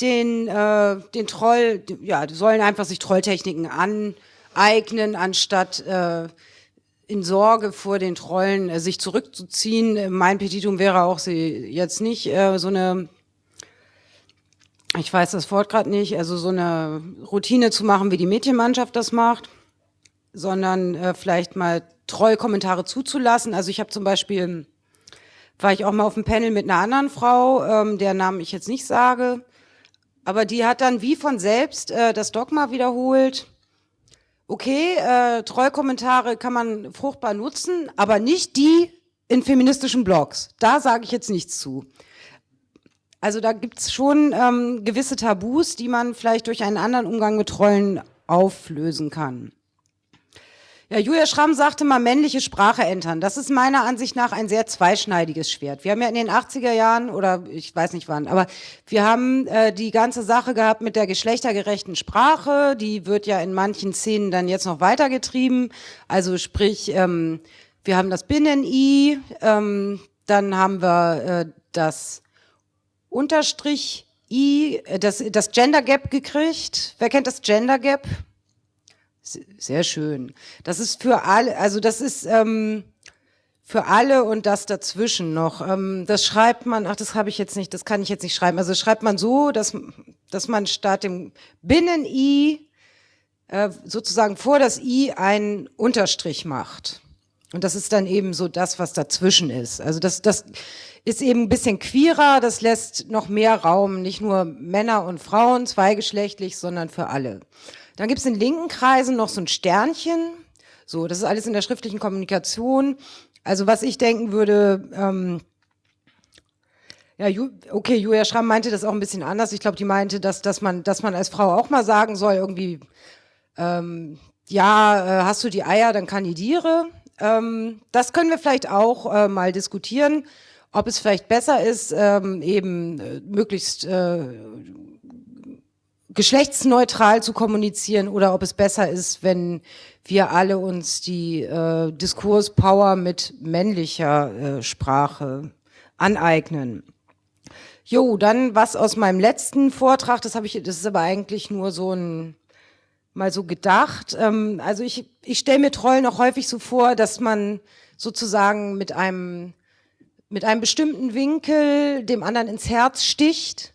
den, äh, den Troll, ja, sollen einfach sich Trolltechniken aneignen, anstatt äh, in Sorge vor den Trollen äh, sich zurückzuziehen. Mein Petitum wäre auch, sie jetzt nicht äh, so eine ich weiß das Wort gerade nicht, also so eine Routine zu machen, wie die Mädchenmannschaft das macht, sondern äh, vielleicht mal Trollkommentare zuzulassen. Also ich habe zum Beispiel, war ich auch mal auf dem Panel mit einer anderen Frau, ähm, der Namen ich jetzt nicht sage, aber die hat dann wie von selbst äh, das Dogma wiederholt. Okay, äh, Trollkommentare kann man fruchtbar nutzen, aber nicht die in feministischen Blogs. Da sage ich jetzt nichts zu. Also da gibt's schon ähm, gewisse Tabus, die man vielleicht durch einen anderen Umgang mit Trollen auflösen kann. Ja, Julia Schramm sagte mal männliche Sprache entern. Das ist meiner Ansicht nach ein sehr zweischneidiges Schwert. Wir haben ja in den 80er Jahren oder ich weiß nicht wann, aber wir haben äh, die ganze Sache gehabt mit der geschlechtergerechten Sprache. Die wird ja in manchen Szenen dann jetzt noch weitergetrieben. Also sprich, ähm, wir haben das Binnen-I, ähm, dann haben wir äh, das Unterstrich I, äh, das, das Gender Gap gekriegt. Wer kennt das Gender Gap? Sehr schön. Das ist für alle, also das ist ähm, für alle und das dazwischen noch. Ähm, das schreibt man, ach, das habe ich jetzt nicht, das kann ich jetzt nicht schreiben. Also schreibt man so, dass, dass man statt dem Binnen-I äh, sozusagen vor das I einen Unterstrich macht. Und das ist dann eben so das, was dazwischen ist. Also das, das ist eben ein bisschen queerer, das lässt noch mehr Raum, nicht nur Männer und Frauen, zweigeschlechtlich, sondern für alle. Dann gibt es in linken Kreisen noch so ein Sternchen. So, das ist alles in der schriftlichen Kommunikation. Also was ich denken würde, ähm, ja, okay, Julia Schramm meinte das auch ein bisschen anders. Ich glaube, die meinte, dass, dass, man, dass man als Frau auch mal sagen soll, irgendwie, ähm, ja, äh, hast du die Eier, dann kandidiere. Ähm, das können wir vielleicht auch äh, mal diskutieren, ob es vielleicht besser ist, ähm, eben äh, möglichst äh, geschlechtsneutral zu kommunizieren oder ob es besser ist, wenn wir alle uns die äh, Diskurspower mit männlicher äh, Sprache aneignen. Jo, dann was aus meinem letzten Vortrag, das habe ich, das ist aber eigentlich nur so ein mal so gedacht. Ähm, also ich, ich stelle mir Trollen auch häufig so vor, dass man sozusagen mit einem mit einem bestimmten Winkel dem anderen ins Herz sticht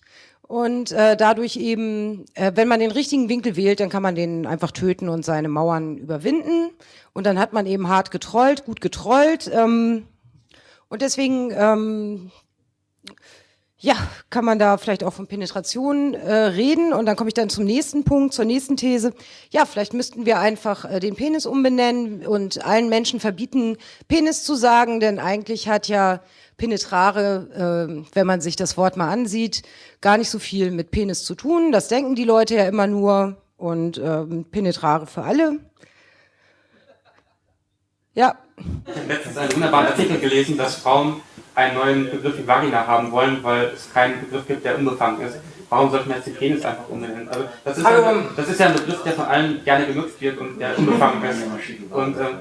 und äh, dadurch eben, äh, wenn man den richtigen Winkel wählt, dann kann man den einfach töten und seine Mauern überwinden. Und dann hat man eben hart getrollt, gut getrollt. Ähm, und deswegen, ähm, ja, kann man da vielleicht auch von Penetration äh, reden. Und dann komme ich dann zum nächsten Punkt, zur nächsten These. Ja, vielleicht müssten wir einfach äh, den Penis umbenennen und allen Menschen verbieten, Penis zu sagen, denn eigentlich hat ja penetrare, äh, wenn man sich das Wort mal ansieht, gar nicht so viel mit Penis zu tun. Das denken die Leute ja immer nur und ähm, penetrare für alle. Ja. Ich habe letztens einen wunderbaren Artikel gelesen, dass Frauen einen neuen Begriff wie Vagina haben wollen, weil es keinen Begriff gibt, der unbefangen ist. Warum sollte man jetzt den Penis einfach umbenennen? Also das ist, ja, das ist ja ein Begriff, der von allen gerne genutzt wird und der unbefangen ist. Und, ähm,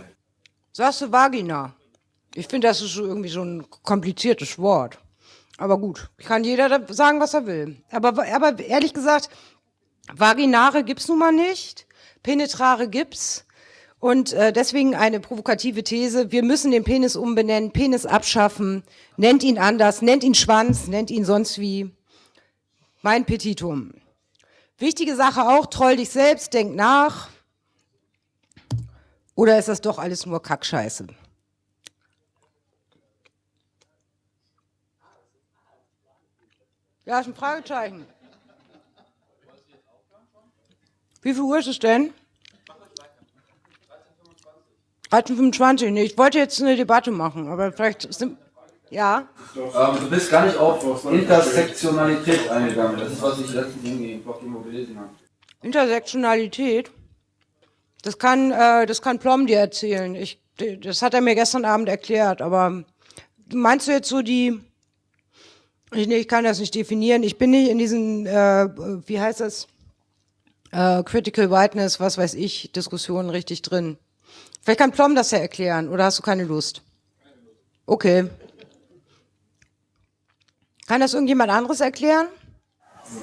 Sagst du Vagina? Ich finde, das ist irgendwie so ein kompliziertes Wort. Aber gut, kann jeder sagen, was er will. Aber, aber ehrlich gesagt, Vaginare gibt's nun mal nicht, Penetrare gibt's. Und äh, deswegen eine provokative These, wir müssen den Penis umbenennen, Penis abschaffen, nennt ihn anders, nennt ihn Schwanz, nennt ihn sonst wie. Mein Petitum. Wichtige Sache auch, troll dich selbst, denk nach. Oder ist das doch alles nur Kackscheiße? Ja, ist ein Fragezeichen. Wie viel Uhr ist es denn? 13.25 Nee, ich wollte jetzt eine Debatte machen, aber vielleicht sind. Ja? Ähm, du bist gar nicht auf Intersektionalität eingegangen. Das ist, was ich letztens im Blog gelesen habe. Intersektionalität? Das kann, äh, das kann Plom dir erzählen. Ich, das hat er mir gestern Abend erklärt, aber meinst du jetzt so die ich, nee, ich kann das nicht definieren. Ich bin nicht in diesen, äh, wie heißt das, äh, Critical Whiteness, was weiß ich, Diskussionen richtig drin. Vielleicht kann Plom das ja erklären, oder hast du keine Lust? Okay. Kann das irgendjemand anderes erklären?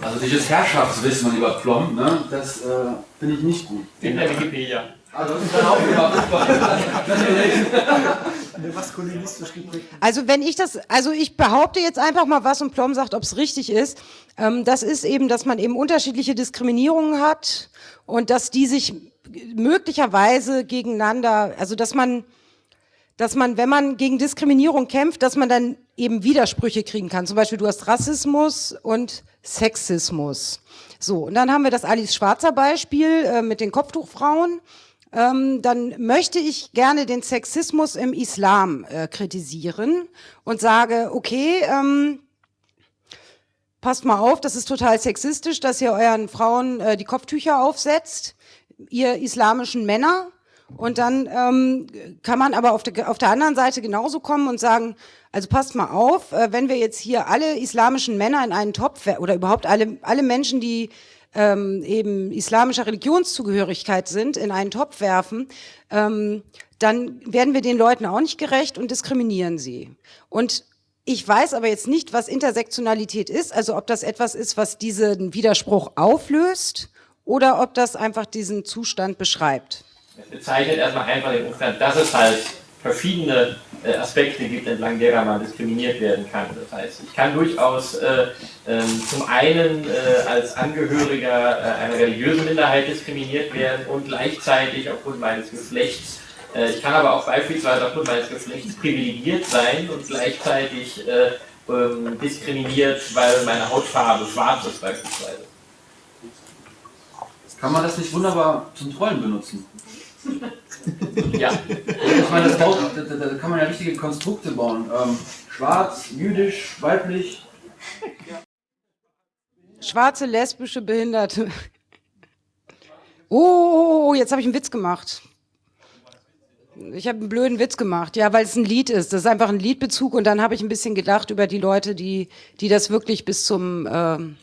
Also dieses Herrschaftswissen über Plom, ne, das äh, finde ich nicht gut. In der Wikipedia. Also das ist dann auch maskulinistisch geprägt. Also wenn ich das, also ich behaupte jetzt einfach mal was und Plom sagt, ob es richtig ist. Ähm, das ist eben, dass man eben unterschiedliche Diskriminierungen hat und dass die sich möglicherweise gegeneinander, also dass man, dass man, wenn man gegen Diskriminierung kämpft, dass man dann eben Widersprüche kriegen kann. Zum Beispiel du hast Rassismus und Sexismus. So, und dann haben wir das Alice Schwarzer Beispiel äh, mit den Kopftuchfrauen. Ähm, dann möchte ich gerne den Sexismus im Islam äh, kritisieren und sage, okay, ähm, passt mal auf, das ist total sexistisch, dass ihr euren Frauen äh, die Kopftücher aufsetzt, ihr islamischen Männer. Und dann ähm, kann man aber auf der, auf der anderen Seite genauso kommen und sagen, also passt mal auf, äh, wenn wir jetzt hier alle islamischen Männer in einen Topf oder überhaupt alle, alle Menschen, die ähm, eben islamischer Religionszugehörigkeit sind, in einen Topf werfen, ähm, dann werden wir den Leuten auch nicht gerecht und diskriminieren sie. Und ich weiß aber jetzt nicht, was Intersektionalität ist, also ob das etwas ist, was diesen Widerspruch auflöst oder ob das einfach diesen Zustand beschreibt. Es bezeichnet erstmal einfach den Umstand, dass es halt verschiedene äh, Aspekte gibt, entlang derer man diskriminiert werden kann. Das heißt, ich kann durchaus äh, äh, zum einen äh, als Angehöriger äh, einer religiösen Minderheit diskriminiert werden und gleichzeitig aufgrund meines Geschlechts. Äh, ich kann aber auch beispielsweise aufgrund meines Geschlechts privilegiert sein und gleichzeitig ähm, diskriminiert, weil meine Hautfarbe schwarz ist beispielsweise. Kann man das nicht wunderbar zum Trollen benutzen? [laughs] Ja. Ich meine, das baut, da, da, da kann man ja richtige Konstrukte bauen. Ähm, schwarz, jüdisch, weiblich. Schwarze, lesbische, Behinderte. Oh, oh, oh jetzt habe ich einen Witz gemacht. Ich habe einen blöden Witz gemacht, ja, weil es ein Lied ist. Das ist einfach ein Liedbezug und dann habe ich ein bisschen gedacht über die Leute, die, die das wirklich bis zum... Ähm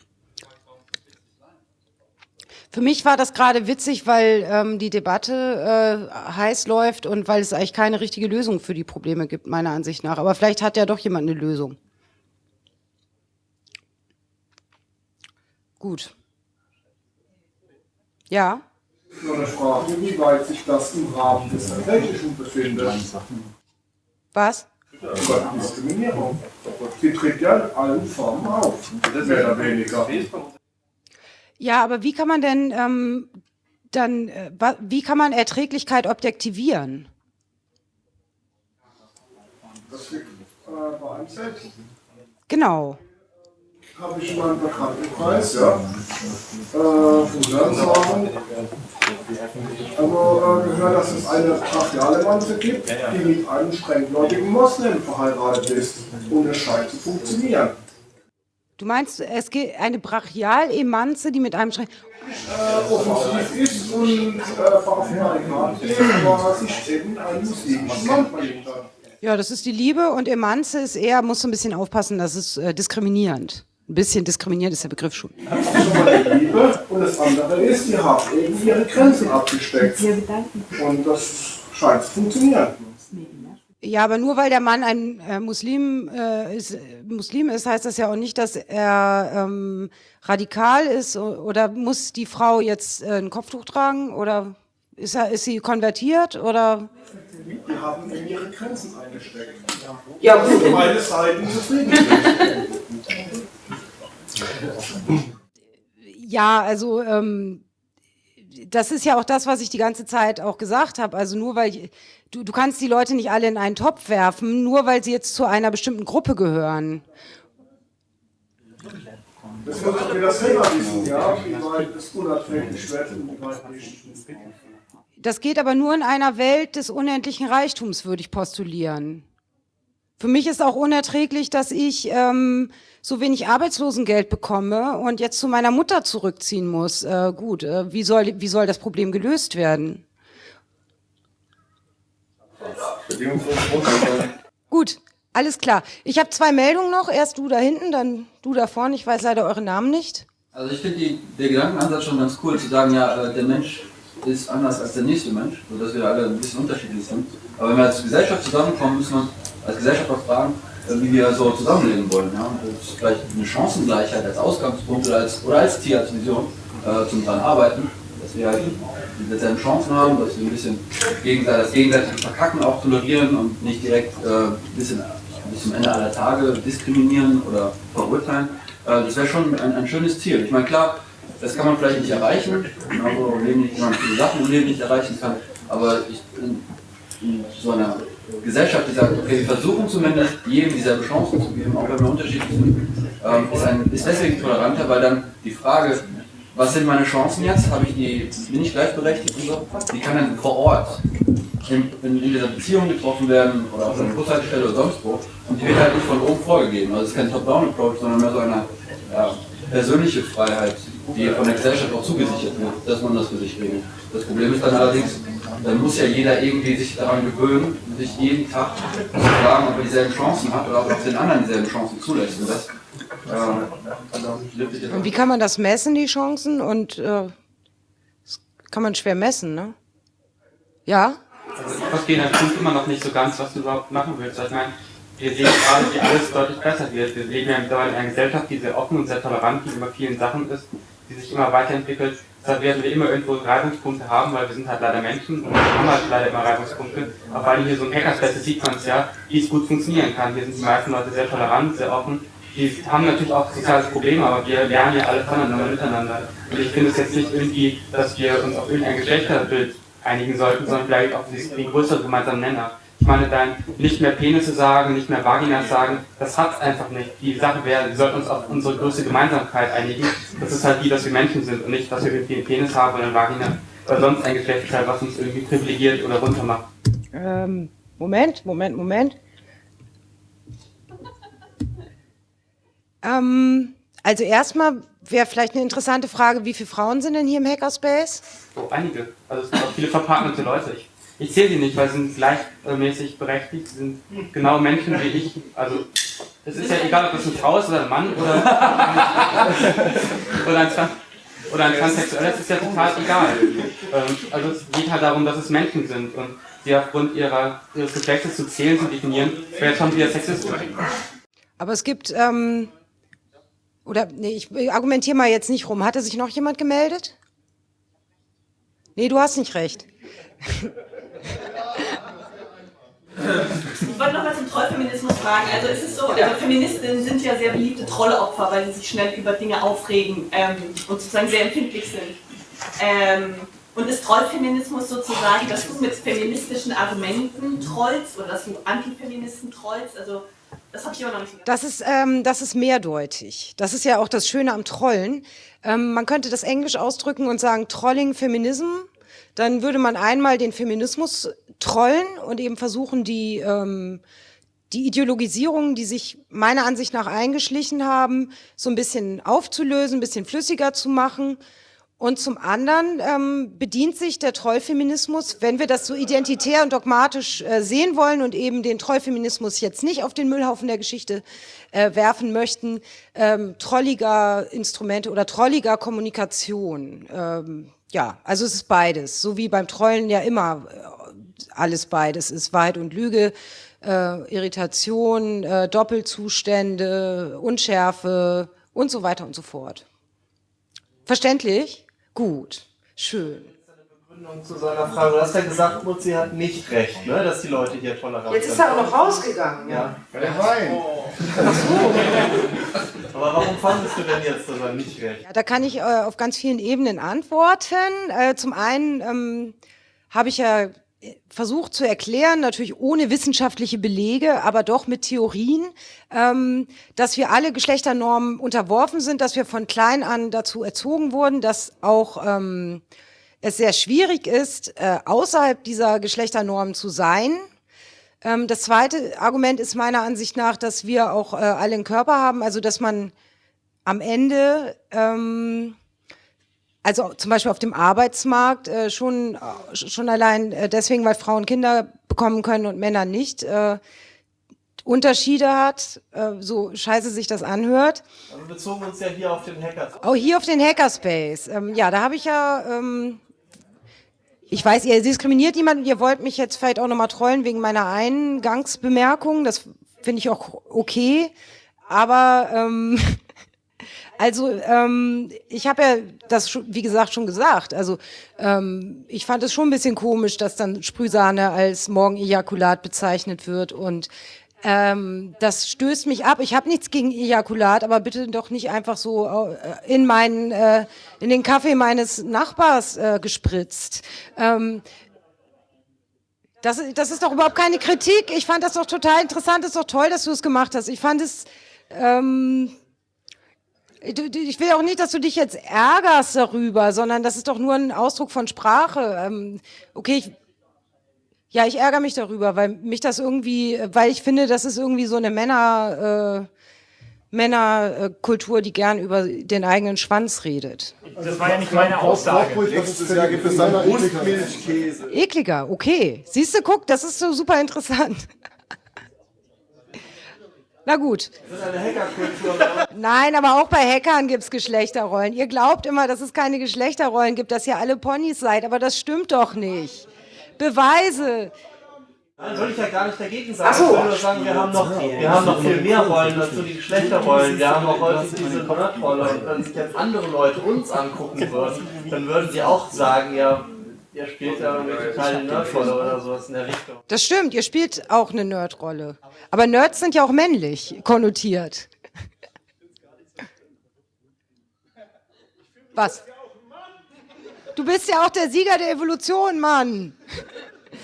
Für mich war das gerade witzig, weil ähm, die Debatte äh, heiß läuft und weil es eigentlich keine richtige Lösung für die Probleme gibt, meiner Ansicht nach. Aber vielleicht hat ja doch jemand eine Lösung. Gut. Ja? Nur eine Frage, wie weit sich das im Rahmen des Technischen befindet. Was? Diskriminierung. Sie tritt ja in allen Formen auf. Mehr oder weniger. Ja, aber wie kann man denn ähm, dann, äh, wie kann man Erträglichkeit objektivieren? Das liegt äh, bei einem selbst. Genau. Habe ich in meinem Bekanntenkreis, ja. Äh, von Hörensagen. Also äh, gehört, dass es eine brachiale Manze gibt, die mit einem strenggläubigen Moslem verheiratet ist. Und es scheint zu funktionieren. Du meinst, es geht eine Brachialemanze, die mit einem Schrein. Äh, offensiv ist und äh, ist, aber einen muslimischen Mann. Ja, das ist die Liebe und Emanze ist eher, musst du ein bisschen aufpassen, das ist äh, diskriminierend. Ein bisschen diskriminierend ist der Begriff schon. Das ist schon mal die Liebe. Und das andere ist, die haben eben ihre Grenzen abgesteckt. Und das scheint zu funktionieren. Ja, aber nur weil der Mann ein äh, Muslim, äh, ist, Muslim ist, heißt das ja auch nicht, dass er ähm, radikal ist oder muss die Frau jetzt äh, ein Kopftuch tragen oder ist, er, ist sie konvertiert oder? Die haben eben ihre Grenzen eingesteckt. Ja, gut. Und beide Seiten zufrieden. Ja, also ähm, das ist ja auch das, was ich die ganze Zeit auch gesagt habe. Also nur weil du, du kannst die Leute nicht alle in einen Topf werfen, nur weil sie jetzt zu einer bestimmten Gruppe gehören. Das wird doch wieder selber wissen, ja, wie weit es unerträglich wird und wie weit nicht. Das geht aber nur in einer Welt des unendlichen Reichtums, würde ich postulieren. Für mich ist auch unerträglich, dass ich ähm, so wenig Arbeitslosengeld bekomme und jetzt zu meiner Mutter zurückziehen muss. Äh, gut, äh, wie, soll, wie soll das Problem gelöst werden? Gut, alles klar. Ich habe zwei Meldungen noch. Erst du da hinten, dann du da vorne. Ich weiß leider eure Namen nicht. Also ich finde der Gedankenansatz schon ganz cool, zu sagen, ja, äh, der Mensch ist anders als der nächste Mensch, sodass wir alle ein bisschen unterschiedlich sind. Aber wenn wir als Gesellschaft zusammenkommen, müssen wir als Gesellschaft auch fragen, äh, wie wir so zusammenleben wollen. Ja? Das ist vielleicht eine Chancengleichheit als Ausgangspunkt oder als, oder als Ziel, als Vision äh, zum dran arbeiten, dass wir halt dieselben Chancen haben, dass wir ein bisschen gegenseitig, das gegenseitige Verkacken auch tolerieren und nicht direkt äh, bis, in, bis zum Ende aller Tage diskriminieren oder verurteilen. Äh, das wäre schon ein, ein schönes Ziel. Ich meine, klar, das kann man vielleicht nicht erreichen, genauso im Leben nicht, man viele Sachen im Leben nicht erreichen kann, aber ich, in, in so einer Gesellschaft, die sagt, okay, wir versuchen zumindest jedem dieselbe Chancen zu geben, auch wenn wir unterschiedlich sind, ähm, ist, ein, ist deswegen toleranter, weil dann die Frage, was sind meine Chancen jetzt? Habe ich die, bin ich gleichberechtigt und so? Die kann dann vor Ort in, in, in dieser Beziehung getroffen werden oder auf einer Bushaltestelle oder sonst wo. Und die wird halt nicht von oben vorgegeben. Also es ist kein Top-Down-Approach, sondern mehr so eine ja, persönliche Freiheit, die von der Gesellschaft auch zugesichert wird, dass man das für sich regelt. Das Problem ist dann allerdings, dann muss ja jeder irgendwie sich daran gewöhnen, sich jeden Tag zu fragen, ob er dieselben Chancen hat oder ob er den anderen dieselben Chancen zulässt. Und das, Und wie kann man das messen, die Chancen? Und äh, das kann man schwer messen, ne? Ja? Also ich verstehe Punkt immer noch nicht so ganz, was du überhaupt machen willst. Also ich meine, wir sehen gerade, wie alles deutlich besser wird. Wir leben ja in einer Gesellschaft, die sehr offen und sehr tolerant gegenüber vielen Sachen ist, die sich immer weiterentwickelt. Deshalb werden wir immer irgendwo Reibungspunkte haben, weil wir sind halt leider Menschen und wir haben halt leider immer Reibungspunkte. Aber weil hier so ein Hackerspace sieht man es ja, wie es gut funktionieren kann. Hier sind die meisten Leute sehr tolerant, sehr offen. Die haben natürlich auch soziales Problem, aber wir lernen ja alle voneinander miteinander. Und ich finde es jetzt nicht irgendwie, dass wir uns auf irgendein Geschlechterbild einigen sollten, sondern vielleicht auf den größeren gemeinsamen Nenner. Ich meine, dann nicht mehr Penisse sagen, nicht mehr Vaginas sagen, das hat's einfach nicht. Die Sache wäre, wir sollten uns auf unsere größte Gemeinsamkeit einigen. Das ist halt die, dass wir Menschen sind und nicht, dass wir irgendwie einen Penis haben oder eine Vagina oder sonst ein Geschlechtsteil, was uns irgendwie privilegiert oder runtermacht. Ähm, Moment, Moment, Moment. Ähm, also erstmal wäre vielleicht eine interessante Frage, wie viele Frauen sind denn hier im Hackerspace? Oh, einige. Also es sind auch viele verpartnerte Leute. Ich, ich zähle sie nicht, weil sie sind gleichmäßig berechtigt. Sie sind genau Menschen wie ich. Also es ist ja egal, ob das eine Frau ist oder ein Mann oder, oder ein Trans oder ein Transsexueller, das ist ja total egal. Ähm, also es geht halt darum, dass es Menschen sind und die aufgrund ihrer, ihres Geschlechtes zu zählen, zu definieren, wäre schon wieder sexistisch. Aber es gibt, ähm, oder nee, ich argumentiere mal jetzt nicht rum. Hatte sich noch jemand gemeldet? Nee, du hast nicht recht. Ich wollte noch mal zum Trollfeminismus fragen. Also ist es so, also Feministinnen sind ja sehr beliebte Trolleopfer, weil sie sich schnell über Dinge aufregen ähm, und sozusagen sehr empfindlich sind. Ähm, und ist Trollfeminismus sozusagen, dass du mit feministischen Argumenten trollst oder dass du Antifeministen trollst? Also das habe ich immer noch nicht Das ist, ähm, das ist mehrdeutig. Das ist ja auch das Schöne am Trollen. Ähm, man könnte das Englisch ausdrücken und sagen Trolling Feminism. Dann würde man einmal den Feminismus trollen und eben versuchen, die, ähm, die Ideologisierungen, die sich meiner Ansicht nach eingeschlichen haben, so ein bisschen aufzulösen, ein bisschen flüssiger zu machen. Und zum anderen ähm, bedient sich der Trollfeminismus, wenn wir das so identitär und dogmatisch äh, sehen wollen und eben den Trollfeminismus jetzt nicht auf den Müllhaufen der Geschichte äh, werfen möchten, ähm, trolliger Instrumente oder trolliger Kommunikation. Ähm, ja, also es ist beides, so wie beim Trollen ja immer äh, alles beides ist, Wahrheit und Lüge, äh, Irritation, äh, Doppelzustände, Unschärfe und so weiter und so fort. Verständlich? Gut, schön. Begründung zu seiner Frage. Du hast ja gesagt, Mutzi hat nicht recht, ne, dass die Leute hier tolerant sind. Jetzt ist er auch noch rausgegangen. Ja. Der Wein. [laughs] Aber warum fandest du denn jetzt, dass er nicht recht? Ja, da kann ich äh, auf ganz vielen Ebenen antworten. Äh, zum einen ähm, habe ich ja versucht zu erklären, natürlich ohne wissenschaftliche Belege, aber doch mit Theorien, ähm, dass wir alle Geschlechternormen unterworfen sind, dass wir von klein an dazu erzogen wurden, dass auch ähm, es sehr schwierig ist, äh, außerhalb dieser Geschlechternormen zu sein. Ähm, das zweite Argument ist meiner Ansicht nach, dass wir auch äh, alle einen Körper haben, also dass man am Ende ähm, also zum Beispiel auf dem Arbeitsmarkt äh, schon, äh, schon allein äh, deswegen, weil Frauen Kinder bekommen können und Männer nicht, äh, Unterschiede hat, äh, so scheiße sich das anhört. Aber wir bezogen uns ja hier auf den Hackers. Auch hier auf den Hackerspace. Ähm, ja, da habe ich ja, ähm, ich weiß, ihr diskriminiert jemanden, ihr wollt mich jetzt vielleicht auch nochmal trollen wegen meiner Eingangsbemerkung, das finde ich auch okay, aber ähm, Also ähm, ich habe ja das wie gesagt schon gesagt. Also ähm, ich fand es schon ein bisschen komisch, dass dann Sprühsahne als Morgenejakulat bezeichnet wird und ähm, das stößt mich ab. Ich habe nichts gegen Ejakulat, aber bitte doch nicht einfach so äh, in meinen äh, in den Kaffee meines Nachbars äh, gespritzt. Ähm, das, das ist doch überhaupt keine Kritik. Ich fand das doch total interessant. Das ist doch toll, dass du es gemacht hast. Ich fand es ähm, ich will auch nicht, dass du dich jetzt ärgerst darüber, sondern das ist doch nur ein Ausdruck von Sprache. Ähm, okay, ich, ja, ich ärgere mich darüber, weil mich das irgendwie, weil ich finde, das ist irgendwie so eine Männer, äh, Männerkultur, die gern über den eigenen Schwanz redet. Das war ja nicht meine Aussage. Nächstes Jahr gibt es dann Brustmilchkäse. Ekliger, okay. Siehst du, guck, das ist so super interessant. Na gut. Das ist eine Hackerkultur. Nein, aber auch bei Hackern gibt's Geschlechterrollen. Ihr glaubt immer, dass es keine Geschlechterrollen gibt, dass ihr alle Ponys seid, aber das stimmt doch nicht. Beweise. Nein, soll ich ja gar nicht dagegen sagen. Ach so. Ich will nur sagen, wir haben noch, wir haben noch viel mehr Rollen dazu, die Geschlechterrollen. Wir haben auch häufig diese Nerdrolle. Und wenn sich jetzt andere Leute uns angucken würden, dann würden sie auch sagen, ja, ihr spielt ja total eine Nerdrolle oder sowas in der Richtung. Das stimmt, ihr spielt auch eine Nerdrolle. Aber Nerds sind ja auch männlich konnotiert. Was? Du bist ja auch der Sieger der Evolution, Mann.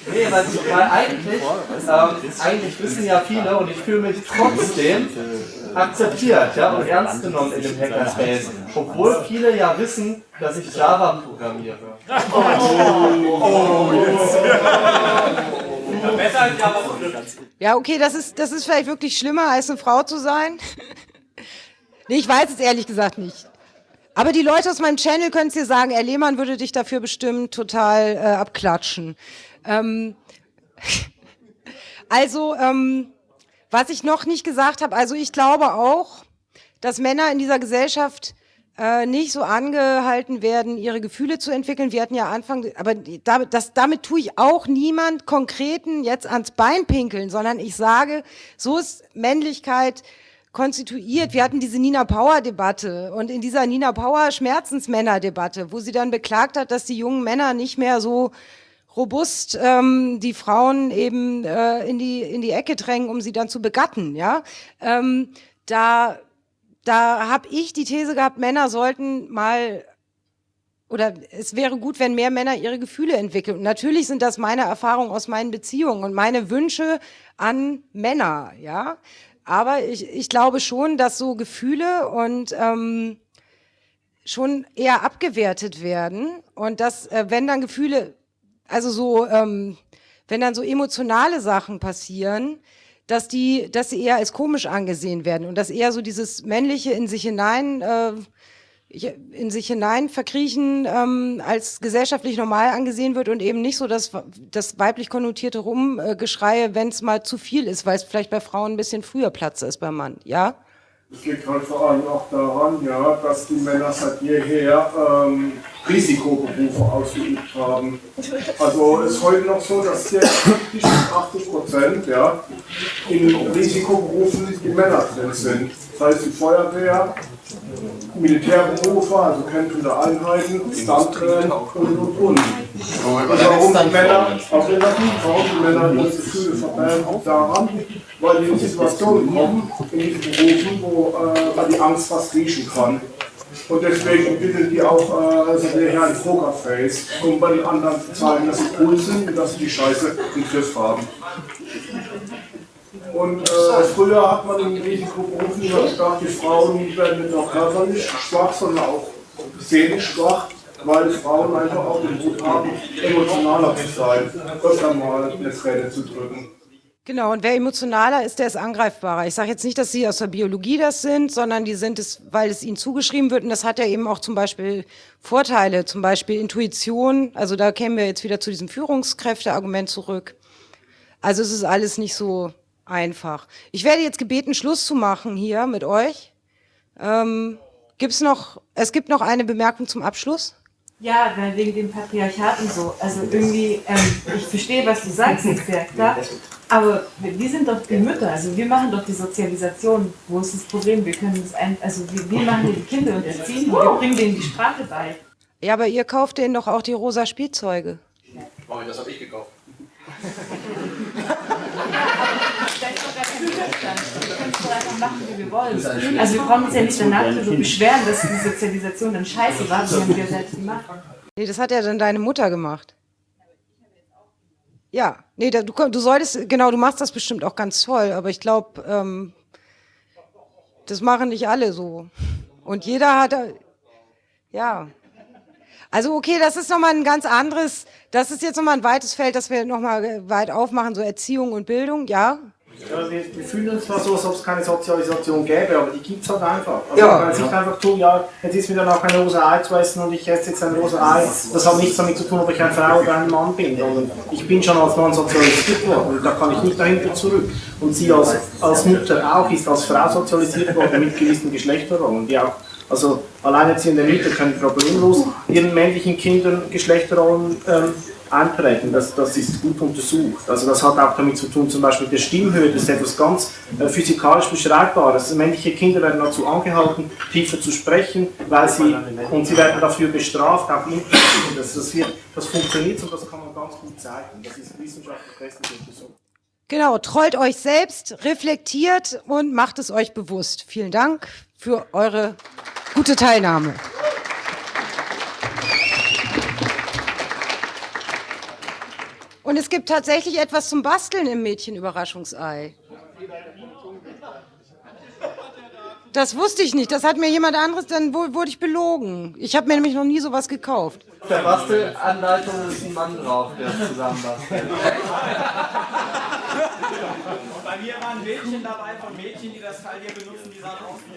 Nee, weil, weil eigentlich, ähm, eigentlich wissen ja viele und ich fühle mich trotzdem akzeptiert ja, und ernst genommen in dem Hackerspace. Obwohl viele ja wissen, dass ich Java programmiere. Oh, oh, als Java Ja, okay, das ist, das ist vielleicht wirklich schlimmer, als eine Frau zu sein. [laughs] nee, ich weiß es ehrlich gesagt nicht. Aber die Leute aus meinem Channel können es dir sagen, Herr Lehmann würde dich dafür bestimmt total äh, abklatschen. Ähm, [laughs] also, ähm, was ich noch nicht gesagt habe, also ich glaube auch, dass Männer in dieser Gesellschaft äh, nicht so angehalten werden, ihre Gefühle zu entwickeln. Wir hatten ja Anfang, aber damit, das, damit tue ich auch niemand Konkreten jetzt ans Bein pinkeln, sondern ich sage, so ist Männlichkeit konstituiert. Wir hatten diese Nina Power Debatte und in dieser Nina Power Schmerzensmänner Debatte, wo sie dann beklagt hat, dass die jungen Männer nicht mehr so robust ähm, die Frauen eben äh, in die in die Ecke drängen, um sie dann zu begatten. Ja, ähm, da da habe ich die These gehabt, Männer sollten mal oder es wäre gut, wenn mehr Männer ihre Gefühle entwickeln. Und natürlich sind das meine Erfahrungen aus meinen Beziehungen und meine Wünsche an Männer, ja. Aber ich, ich glaube schon, dass so Gefühle und ähm, schon eher abgewertet werden und dass, äh, wenn dann Gefühle also so, ähm, wenn dann so emotionale Sachen passieren, dass die, dass sie eher als komisch angesehen werden und dass eher so dieses männliche in sich hinein, äh, in sich hinein verkriechen ähm, als gesellschaftlich normal angesehen wird und eben nicht so das, das weiblich konnotierte Rumgeschreie, wenn es mal zu viel ist, weil es vielleicht bei Frauen ein bisschen früher Platz ist beim Mann, ja? Es liegt halt vor allem auch daran, ja, dass die Männer seit jeher ähm, Risikoberufe ausgeübt haben. Also es ist heute noch so, dass 70 bis 80 Prozent ja, in Risikoberufen die Männer drin sind. Das heißt die Feuerwehr, Militärberufe, also kämpfende Einheiten, Stuntrennen und und und. Und warum die Männer, alternativ, warum die Männer ihre Gefühle verbergen, daran, weil die in Situationen kommen, in diesen Berufen, wo äh, man die Angst fast riechen kann. Und deswegen entwickeln die auch äh, so ein Pokerface, um bei den anderen zu zeigen, dass sie cool sind und dass sie die Scheiße im Griff haben. Und äh, früher hat man in Risikoberufen immer gedacht, die Frauen werden nicht nur körperlich schwach, sondern auch seelisch schwach, weil Frauen einfach auch den Mut haben, emotionaler zu sein, öfter mal eine Träne zu drücken. Genau, und wer emotionaler ist, der ist angreifbarer. Ich sage jetzt nicht, dass sie aus der Biologie das sind, sondern die sind es, weil es ihnen zugeschrieben wird. Und das hat ja eben auch zum Beispiel Vorteile, zum Beispiel Intuition. Also da kämen wir jetzt wieder zu diesem Führungskräfteargument zurück. Also es ist alles nicht so einfach. Ich werde jetzt gebeten, Schluss zu machen hier mit euch. Ähm, gibt's noch, es gibt noch eine Bemerkung zum Abschluss. Ja, wegen dem Patriarchat und so. Also irgendwie, ähm, ich verstehe, was du sagst, ja klar. Aber wir sind doch die Mütter, also wir machen doch die Sozialisation. Wo ist das Problem? Wir können das ein, also wir, wir machen die Kinder und erziehen die, wir bringen denen die Sprache bei. Ja, aber ihr kauft denen doch auch die rosa Spielzeuge. Oh, das habe ich gekauft. Da ist doch gar kein Widerstand. Wir können es doch einfach machen, wie wir wollen. Also wir brauchen uns ja nicht danach darüber beschweren, dass die Sozialisation dann scheiße war, die haben wir selbst gemacht. Nee, das hat ja dann deine Mutter gemacht. Ja, nee, da, du, du solltest, genau, du machst das bestimmt auch ganz toll, aber ich glaube, ähm, das machen nicht alle so. Und jeder hat, ja. Also okay, das ist nochmal ein ganz anderes, das ist jetzt nochmal ein weites Feld, das wir nochmal weit aufmachen, so Erziehung und Bildung, ja. Ja, wir, wir fühlen uns zwar so, als ob es keine Sozialisation gäbe, aber die gibt es halt einfach. Also Ja. man kann nicht einfach tun, ja, jetzt ist mir dann auch ein rosa Ei zu essen und ich esse jetzt ein rosa Ei. Das hat nichts damit zu tun, ob ich eine Frau oder ein Mann bin, sondern ich bin schon als Mann sozialisiert worden und da kann ich nicht dahinter zurück. Und sie als, als Mutter auch ist als Frau sozialisiert worden mit gewissen Geschlechterrollen, die auch also alleinerziehende Mütter können problemlos ihren männlichen Kindern Geschlechterrollen ähm, einprägen. Das, das ist gut untersucht. Also das hat auch damit zu tun, zum Beispiel mit der Stimmhöhe, das ist etwas ganz äh, physikalisch Beschreibbares. Männliche Kinder werden dazu angehalten, tiefer zu sprechen, weil sie, und sie werden dafür bestraft, auch implizit. Das, das, das funktioniert und das kann man ganz gut zeigen. Das ist wissenschaftlich bestens untersucht. Genau, trollt euch selbst, reflektiert und macht es euch bewusst. Vielen Dank für eure gute Teilnahme. Und es gibt tatsächlich etwas zum Basteln im Mädchenüberraschungsei. Das wusste ich nicht. Das hat mir jemand anderes, dann wu- wurde ich belogen. Ich habe mir nämlich noch nie sowas gekauft. Auf der Bastelanleitung ist ein Mann drauf, der zusammen bastelt. Bei mir waren Mädchen dabei von Mädchen, die das Teil hier benutzen, die sahen aus wie.